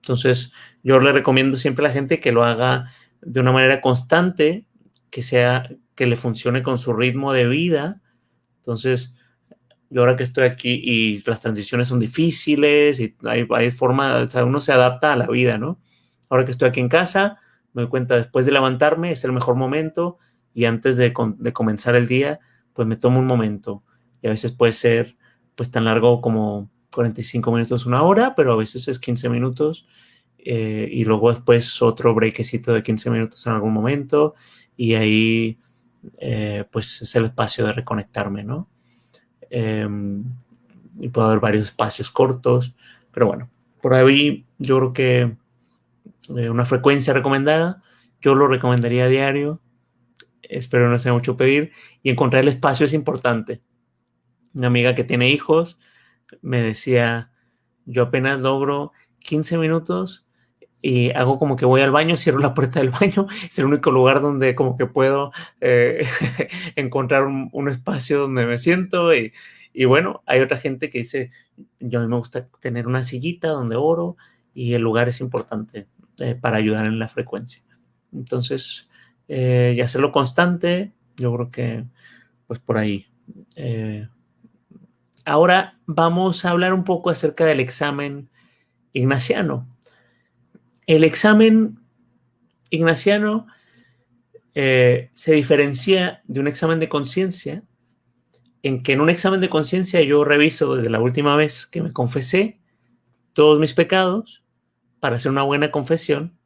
Entonces, yo le recomiendo siempre a la gente que lo haga de una manera constante, que sea, que le funcione con su ritmo de vida. Entonces, yo ahora que estoy aquí y las transiciones son difíciles y hay, hay forma, o sea, uno se adapta a la vida, ¿no? Ahora que estoy aquí en casa, me doy cuenta después de levantarme es el mejor momento y antes de, de comenzar el día, pues me tomo un momento. Y a veces puede ser pues tan largo como 45 minutos, una hora, pero a veces es 15 minutos eh, y luego después otro breakcito de 15 minutos en algún momento y ahí eh, pues es el espacio de reconectarme, ¿no? Em, y puedo haber varios espacios cortos, pero bueno, por ahí yo creo que eh, una frecuencia recomendada, yo lo recomendaría a diario, espero no sea mucho pedir, y encontrar el espacio es importante. Una amiga que tiene hijos me decía, yo apenas logro 15 minutos y hago como que voy al baño, cierro la puerta del baño, es el único lugar donde como que puedo eh, encontrar un, espacio donde me siento y, y, bueno, hay otra gente que dice, yo a mí me gusta tener una sillita donde oro y el lugar es importante eh, para ayudar en la frecuencia. Entonces, eh, y hacerlo constante, yo creo que pues por ahí. ahora vamos a hablar un poco acerca del examen ignaciano. El examen ignaciano eh, se diferencia de un examen de conciencia en que en un examen de conciencia yo reviso desde la última vez que me confesé todos mis pecados para hacer una buena confesión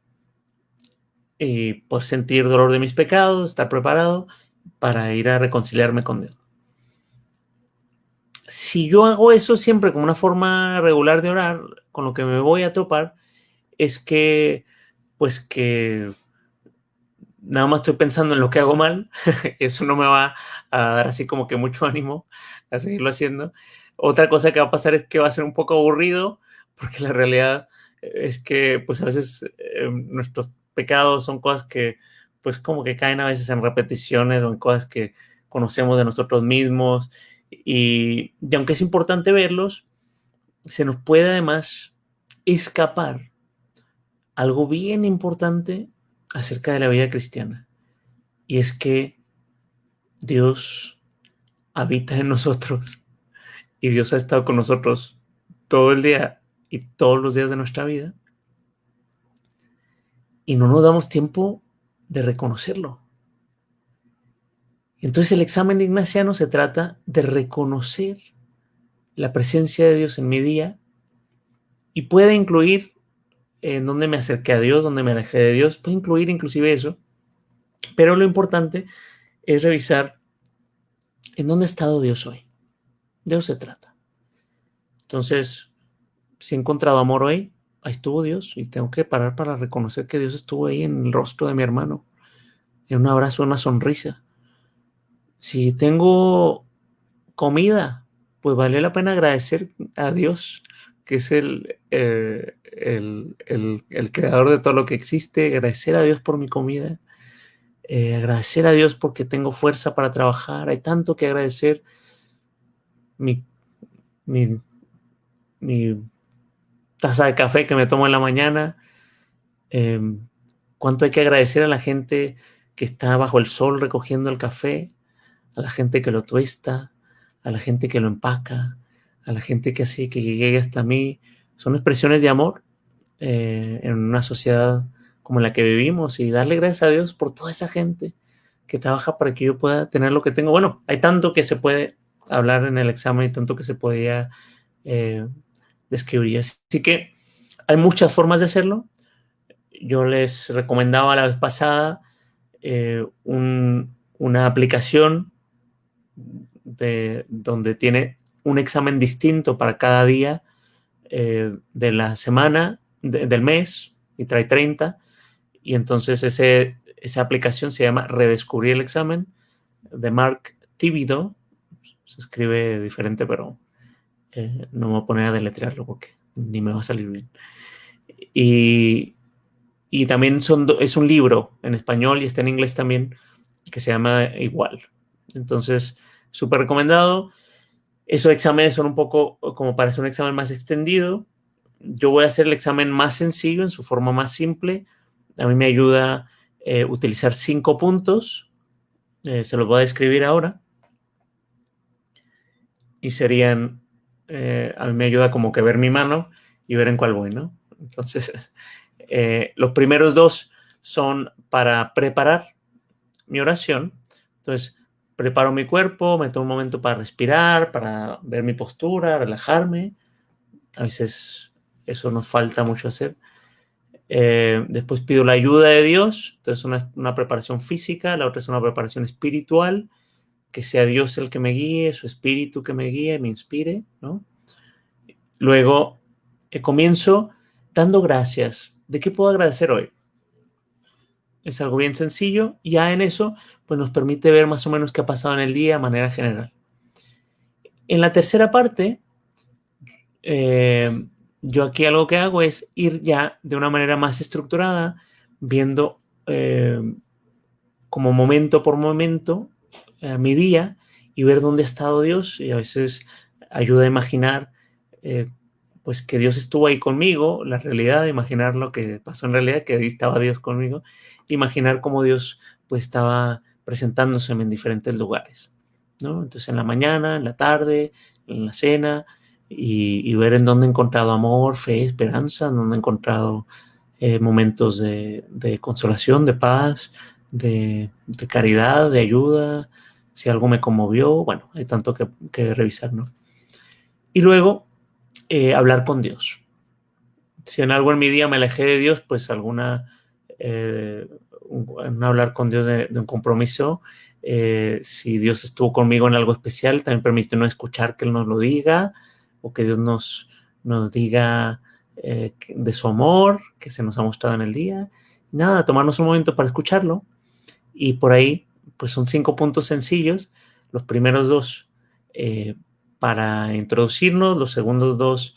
y pues sentir dolor de mis pecados, estar preparado para ir a reconciliarme con Dios. Si yo hago eso siempre como una forma regular de orar, con lo que me voy a topar es que, pues que nada más estoy pensando en lo que hago mal, eso no me va a dar así como que mucho ánimo a seguirlo haciendo. Otra cosa que va a pasar es que va a ser un poco aburrido, porque la realidad es que pues a veces eh, nuestros pecados son cosas que pues como que caen a veces en repeticiones o en cosas que conocemos de nosotros mismos y, y aunque es importante verlos, se nos puede además escapar algo bien importante acerca de la vida cristiana. Y es que Dios habita en nosotros y Dios ha estado con nosotros todo el día y todos los días de nuestra vida. Y no nos damos tiempo de reconocerlo. Entonces el examen ignaciano se trata de reconocer la presencia de Dios en mi día y puede incluir en dónde me acerqué a Dios, dónde me alejé de Dios, puede incluir inclusive eso, pero lo importante es revisar en dónde ha estado Dios hoy. De eso se trata. Entonces, si he encontrado amor hoy, ahí estuvo Dios y tengo que parar para reconocer que Dios estuvo ahí en el rostro de mi hermano, en un abrazo, una sonrisa. Si tengo comida, pues vale la pena agradecer a Dios, que es el, eh, el, creador de todo lo que existe, agradecer a Dios por mi comida, eh, agradecer a Dios porque tengo fuerza para trabajar, hay tanto que agradecer. Mi, mi, taza de café que me tomo en la mañana, em, cuánto hay que agradecer a la gente que está bajo el sol recogiendo el café, a la gente que lo tuesta, a la gente que lo empaca, a la gente que hace que llegue hasta mí, son expresiones de amor eh, en una sociedad como la que vivimos y darle gracias a Dios por toda esa gente que trabaja para que yo pueda tener lo que tengo. Bueno, hay tanto que se puede hablar en el examen y tanto que se podía eh, describir. Así que hay muchas formas de hacerlo. Yo les recomendaba la vez pasada eh, una aplicación de, donde tiene un examen distinto para cada día eh, de la semana, del mes, y trae 30. Y entonces ese, esa aplicación se llama Redescubrir el examen de Mark Tibido. Se escribe diferente, pero eh, no me voy a poner a deletrearlo porque ni me va a salir bien. Y, y también son es un libro en español y está en inglés también que se llama igual. Entonces, súper recomendado. Esos exámenes son un poco como para hacer un examen más extendido. Yo voy a hacer el examen más sencillo, en su forma más simple. A mí me ayuda eh, utilizar cinco puntos. Eh, se los voy a describir ahora. Y serían, eh, a mí me ayuda como que ver mi mano y ver en cuál voy, ¿no? Entonces, los primeros dos son para preparar mi oración. Entonces, preparo mi cuerpo, me tomo un momento para respirar, para ver mi postura, relajarme. A veces eso nos falta mucho hacer. Eh, después pido la ayuda de Dios, entonces una, preparación física, la otra es una preparación espiritual, que sea Dios el que me guíe, su espíritu que me guíe, me inspire. Luego eh, comienzo dando gracias. ¿De qué puedo agradecer hoy? Es algo bien sencillo. Ya en eso, pues nos permite ver más o menos qué ha pasado en el día de manera general. En la tercera parte, eh, yo aquí algo que hago es ir ya de una manera más estructurada, viendo eh, como momento por momento eh, mi día y ver dónde ha estado Dios y a veces ayuda a imaginar pues que Dios estuvo ahí conmigo, la realidad, imaginar lo que pasó en realidad, que ahí estaba Dios conmigo, imaginar cómo Dios pues estaba presentándose en diferentes lugares, ¿no? Entonces en la mañana, en la tarde, en la cena, y, ver en dónde he encontrado amor, fe, esperanza, en dónde he encontrado eh, momentos de, consolación, de paz, de, caridad, de ayuda, si algo me conmovió, bueno, hay tanto que, que revisar, ¿no? Y luego, eh, hablar con Dios. Si en algo en mi día me alejé de Dios, pues alguna, eh, hablar con Dios de, un compromiso. Eh, si Dios estuvo conmigo en algo especial, también permite no escuchar que Él nos lo diga o que Dios nos, nos diga de su amor que se nos ha mostrado en el día. nada, tomarnos un momento para escucharlo. Y por ahí, pues son cinco puntos sencillos. Los primeros dos, para introducirnos, los segundos dos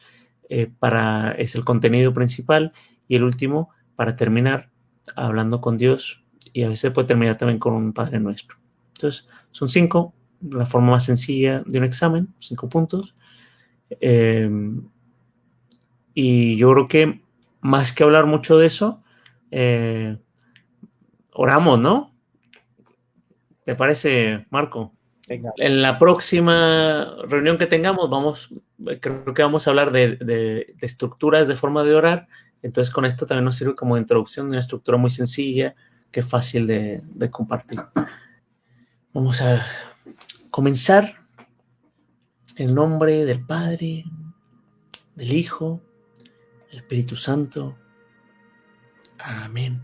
eh, para, es el contenido principal y el último para terminar hablando con Dios y a veces puede terminar también con un Padre Nuestro. Entonces, son cinco, la forma más sencilla de un examen, cinco puntos. Em, y yo creo que más que hablar mucho de eso, eh, oramos, ¿no? ¿Te parece, Marco? En la próxima reunión que tengamos, vamos, creo que vamos a hablar de, estructuras de forma de orar. Entonces, con esto también nos sirve como introducción de una estructura muy sencilla que es fácil de, de compartir. Vamos a comenzar en nombre del Padre, del Hijo, del Espíritu Santo. Amén.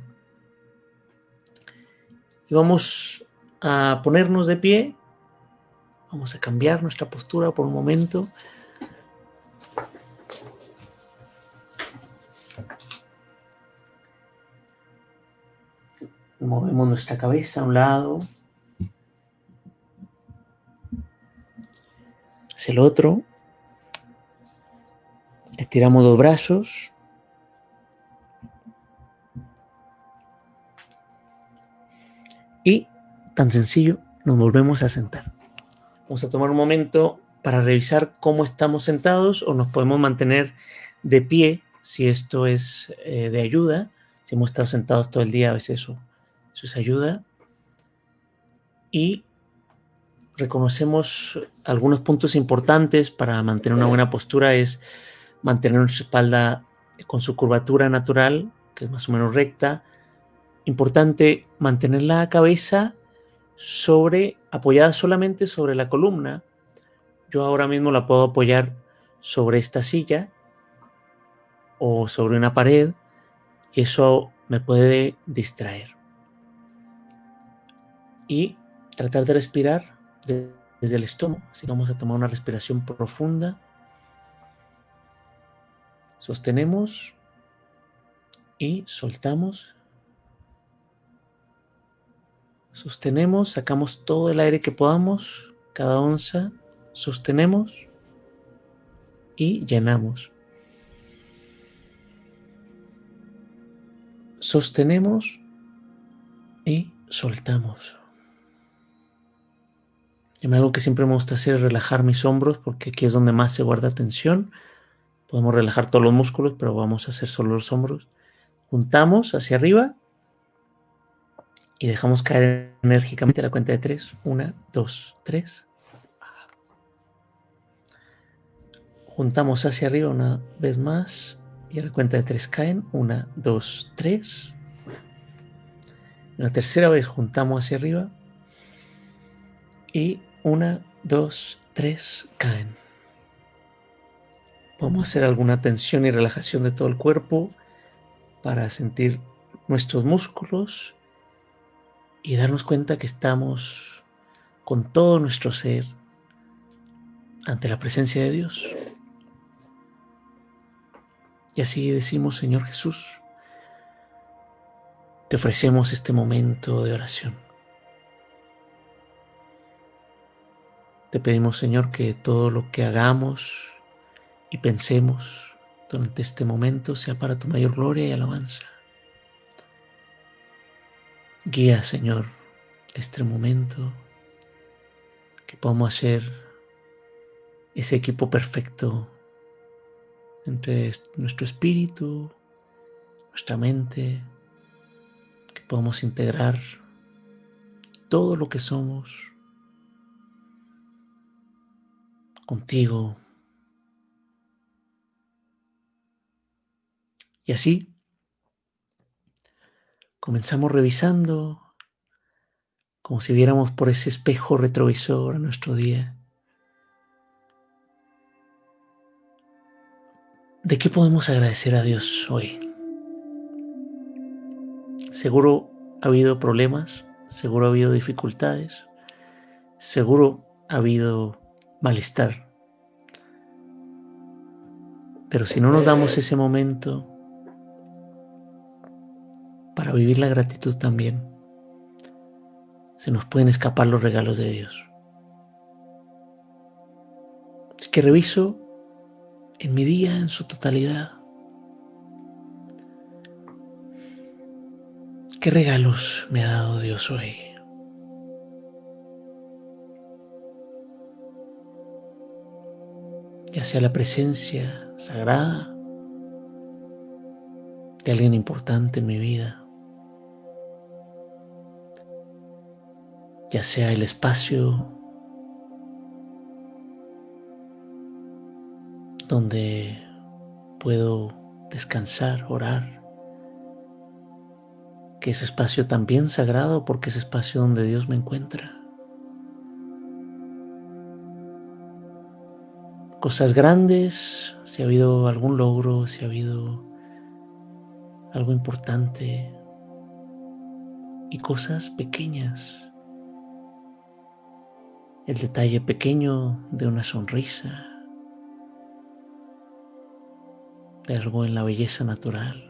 Y vamos a ponernos de pie Vamos a cambiar nuestra postura por un momento. Movemos nuestra cabeza a un lado, hacia el otro. Estiramos los brazos. Y, tan sencillo, nos volvemos a sentar. Vamos a tomar un momento para revisar cómo estamos sentados o nos podemos mantener de pie si esto es eh, de ayuda. Si hemos estado sentados todo el día, a veces eso, eso es ayuda. Y reconocemos algunos puntos importantes para mantener una buena postura es mantener nuestra espalda con su curvatura natural, que es más o menos recta. Importante mantener la cabeza sobre, apoyada solamente sobre la columna. Yo ahora mismo la puedo apoyar sobre esta silla o sobre una pared y eso me puede distraer. Y tratar de respirar desde el estómago. Así vamos a tomar una respiración profunda. Sostenemos y soltamos Sostenemos, sacamos todo el aire que podamos, cada onza, sostenemos y llenamos. Sostenemos y soltamos. Y algo que siempre me gusta hacer es relajar mis hombros porque aquí es donde más se guarda tensión. Podemos relajar todos los músculos, pero vamos a hacer solo los hombros. Juntamos hacia arriba y dejamos caer enérgicamente la cuenta de tres. Una, dos, tres. Juntamos hacia arriba una vez más y a la cuenta de tres caen. Una, dos, tres. Una tercera vez juntamos hacia arriba y una, dos, tres caen. Podemos hacer alguna tensión y relajación de todo el cuerpo para sentir nuestros músculos y darnos cuenta que estamos con todo nuestro ser ante la presencia de Dios. Y así decimos, Señor Jesús, te ofrecemos este momento de oración. Te pedimos, Señor, que todo lo que hagamos y pensemos durante este momento sea para tu mayor gloria y alabanza. Guía, Señor, este momento, que podamos hacer ese equipo perfecto entre nuestro espíritu, nuestra mente, que podamos integrar todo lo que somos contigo. Y así comenzamos revisando como si viéramos por ese espejo retrovisor a nuestro día. ¿De qué podemos agradecer a Dios hoy? Seguro ha habido problemas, seguro ha habido dificultades, seguro ha habido malestar. Pero si no nos damos ese momento para vivir la gratitud también, se nos pueden escapar los regalos de Dios. Así que reviso en mi día en su totalidad. ¿Qué regalos me ha dado Dios hoy? Ya sea la presencia sagrada de alguien importante en mi vida, ya sea el espacio donde puedo descansar, orar, que es espacio también sagrado porque es espacio donde Dios me encuentra. Cosas grandes, si ha habido algún logro, si ha habido algo importante, y cosas pequeñas el detalle pequeño de una sonrisa, de algo en la belleza natural.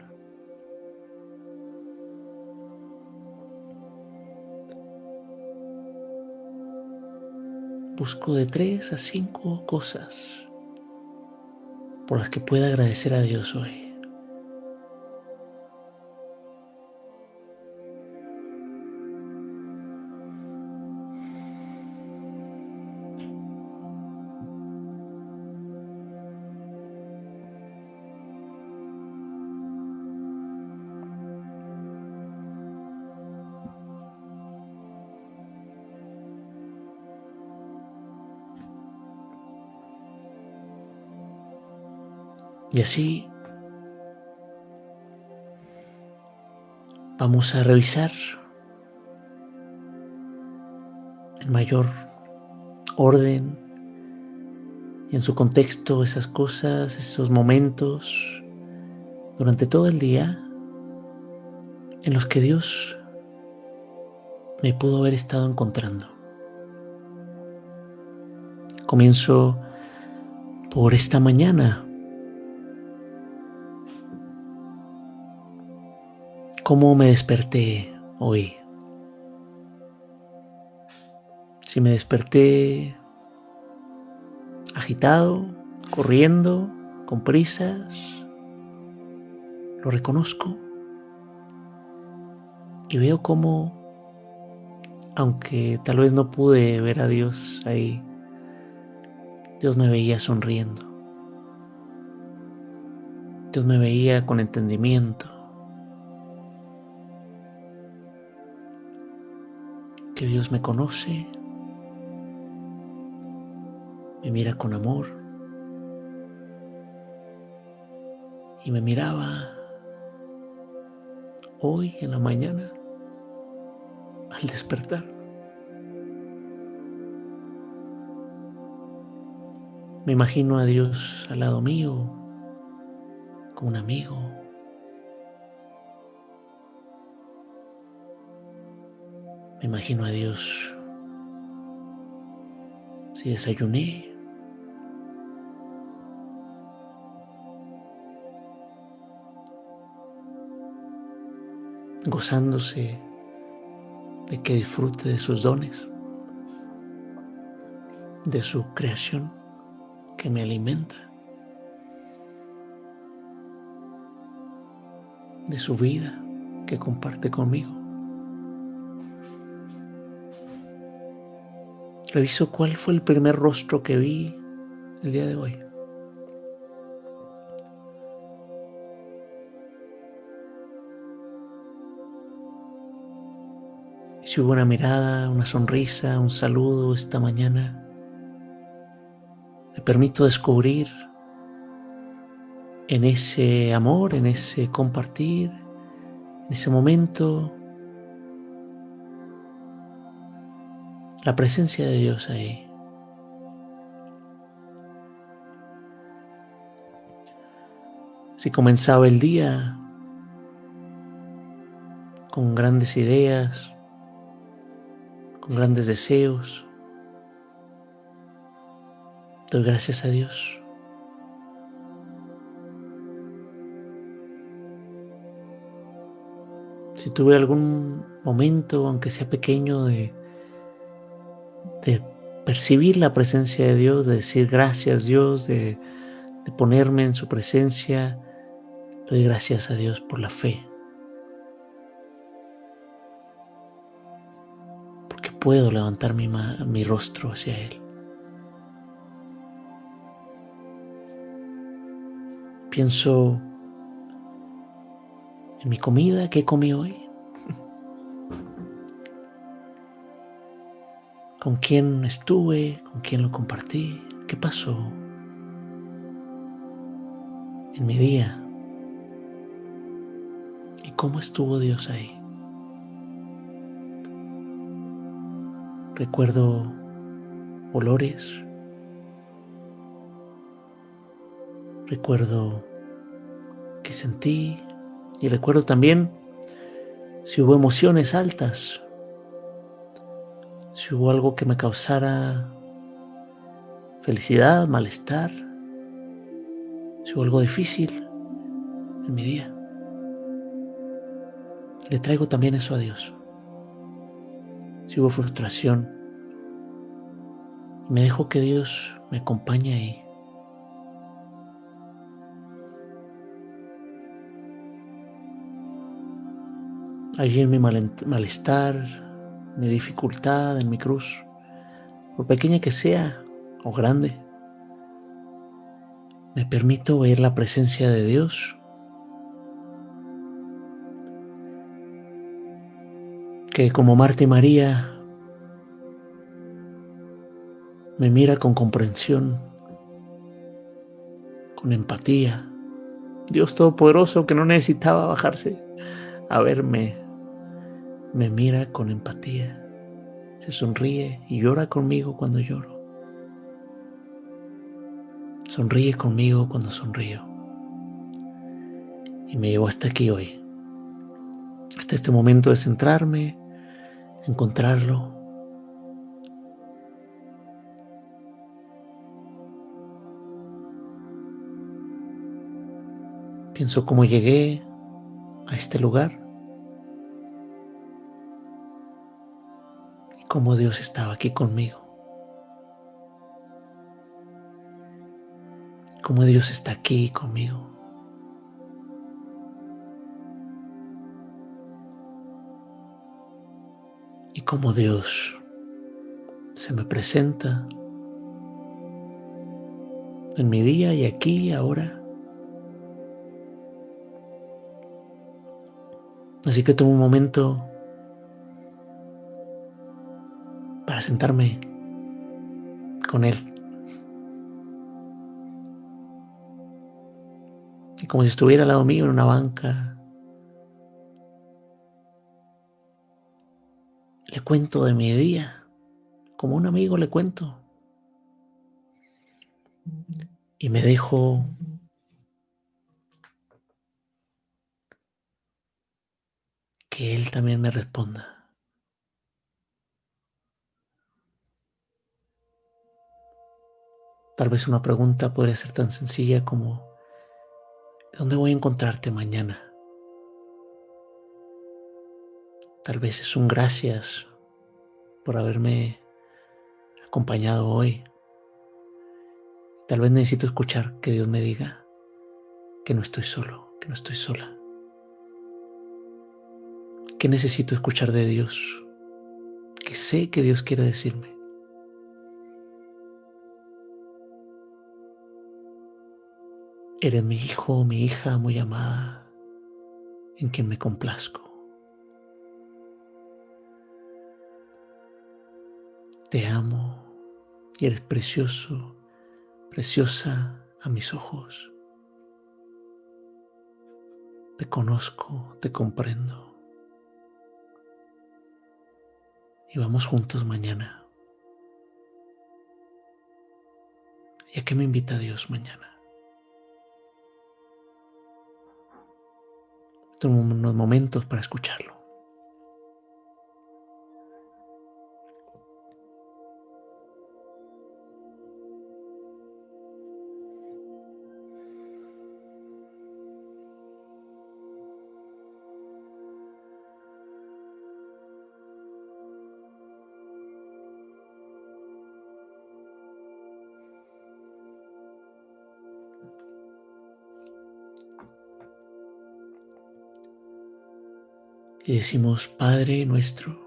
Busco de tres a cinco cosas por las que pueda agradecer a Dios hoy. Así vamos a revisar en mayor orden y en su contexto esas cosas, esos momentos durante todo el día en los que Dios me pudo haber estado encontrando. Comienzo por esta mañana cómo me desperté hoy. Si me desperté agitado, corriendo, con prisas, lo reconozco y veo cómo, aunque tal vez no pude ver a Dios ahí, Dios me veía sonriendo. Dios me veía con entendimiento. Dios me conoce, me mira con amor y me miraba hoy en la mañana al despertar. Me imagino a Dios al lado mío, como un amigo, Imagino a Dios. Si desayuné, gozándose de que disfrute de sus dones, de su creación que me alimenta, de su vida que comparte conmigo. Reviso cuál fue el primer rostro que vi el día de hoy. Si hubo una mirada, una sonrisa, un saludo esta mañana, me permito descubrir en ese amor, en ese compartir, en ese momento, la presencia de Dios ahí. Si comenzaba el día con grandes ideas, con grandes deseos. Doy gracias a Dios. Si tuve algún momento, aunque sea pequeño, de, percibir la presencia de Dios, de decir gracias Dios, de, ponerme en su presencia, doy gracias a Dios por la fe. puedo levantar mi rostro hacia Él. Pienso en mi comida que comí hoy. ¿Con quién estuve? ¿Con quién lo compartí? ¿Qué pasó en mi día? ¿Y cómo estuvo Dios ahí? Recuerdo olores. Recuerdo que sentí y recuerdo también si hubo emociones altas, si hubo algo que me causara felicidad, malestar, si hubo algo difícil en mi día. Le traigo también eso a Dios si hubo frustración. Me dejo que Dios me acompañe ahí. Allí en mi malestar, mi dificultad, en mi cruz, por pequeña que sea o grande, me permito ver la presencia de Dios que como Marta y María me mira con comprensión, con empatía. Dios Todopoderoso que no necesitaba bajarse a verme, me mira con empatía, se sonríe y llora conmigo cuando lloro. Sonríe conmigo cuando sonrío. Y me llevó hasta aquí hoy, hasta este momento de centrarme, encontrarlo. Pienso cómo llegué a este lugar cómo Dios estaba aquí conmigo. Cómo Dios está aquí conmigo. y cómo Dios se me presenta en mi día y aquí y ahora. Así que tomo un momento para sentarme con Él. Y como si estuviera al lado mío en una banca, Le cuento de mi día, como un amigo le cuento. Y me dejo que Él también me responda. Tal vez una pregunta podría ser tan sencilla como, ¿dónde voy a encontrarte mañana? Tal vez es un gracias por haberme acompañado hoy. Tal vez necesito escuchar que Dios me diga que no estoy solo, que no estoy sola. ¿Qué necesito escuchar de Dios? Que sé que Dios quiere decirme. Eres mi hijo, mi hija muy amada, en quien me complazco. Te amo y eres precioso, preciosa a mis ojos. Te conozco, te comprendo. y vamos juntos mañana. ¿Y a qué me invita Dios mañana? Unos momentos para escucharlo. Y decimos, Padre nuestro,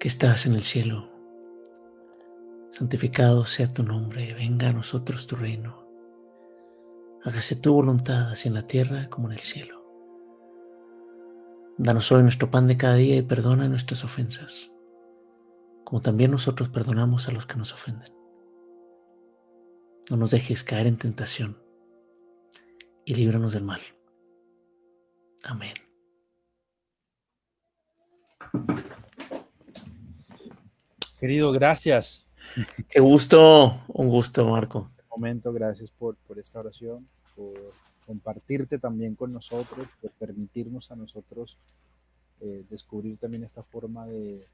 que estás en el cielo, santificado sea tu nombre, venga a nosotros tu reino, hágase tu voluntad así en la tierra como en el cielo. Danos hoy nuestro pan de cada día y perdona nuestras ofensas, como también nosotros perdonamos a los que nos ofenden. No nos dejes caer en tentación y líbranos del mal. Amén. Querido, gracias. Qué gusto, un gusto, Marco. Este momento, gracias por, por esta oración, por compartirte también con nosotros, por permitirnos a nosotros eh, descubrir también esta forma de,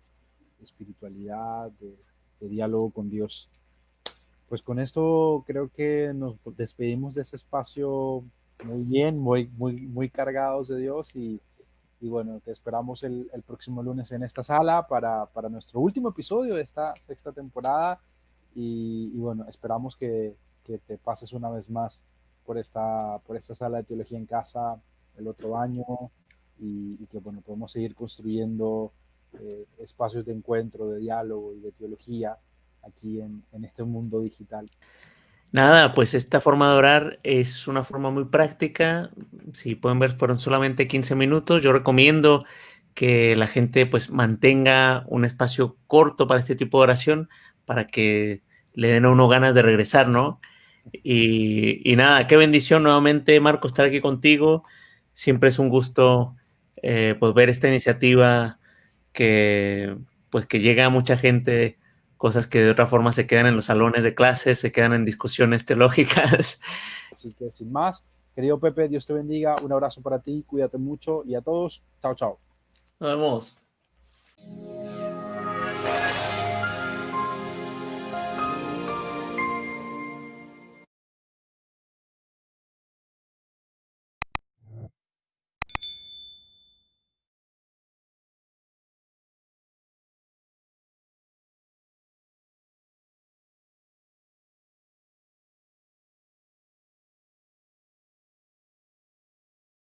espiritualidad, de, de, diálogo con Dios. Pues con esto creo que nos despedimos de este espacio muy bien, muy, muy, muy cargados de Dios y y bueno, te esperamos el, próximo lunes en esta sala para, para, nuestro último episodio de esta sexta temporada. Y, bueno, esperamos que, que, te pases una vez más por esta, por esta sala de teología en casa el otro año y, y que bueno, podemos seguir construyendo eh, espacios de encuentro, de diálogo y de teología aquí en, en este mundo digital. Nada, pues esta forma de orar es una forma muy práctica. Si pueden ver, fueron solamente 15 minutos. Yo recomiendo que la gente pues mantenga un espacio corto para este tipo de oración para que le den a uno ganas de regresar, ¿no? Y, nada, qué bendición nuevamente, Marco, estar aquí contigo. Siempre es un gusto eh, pues ver esta iniciativa que pues que llega a mucha gente cosas que de otra forma se quedan en los salones de clases, se quedan en discusiones teológicas. Así que sin más, querido Pepe, Dios te bendiga, un abrazo para ti, cuídate mucho y a todos, chao, chao. Nos vemos.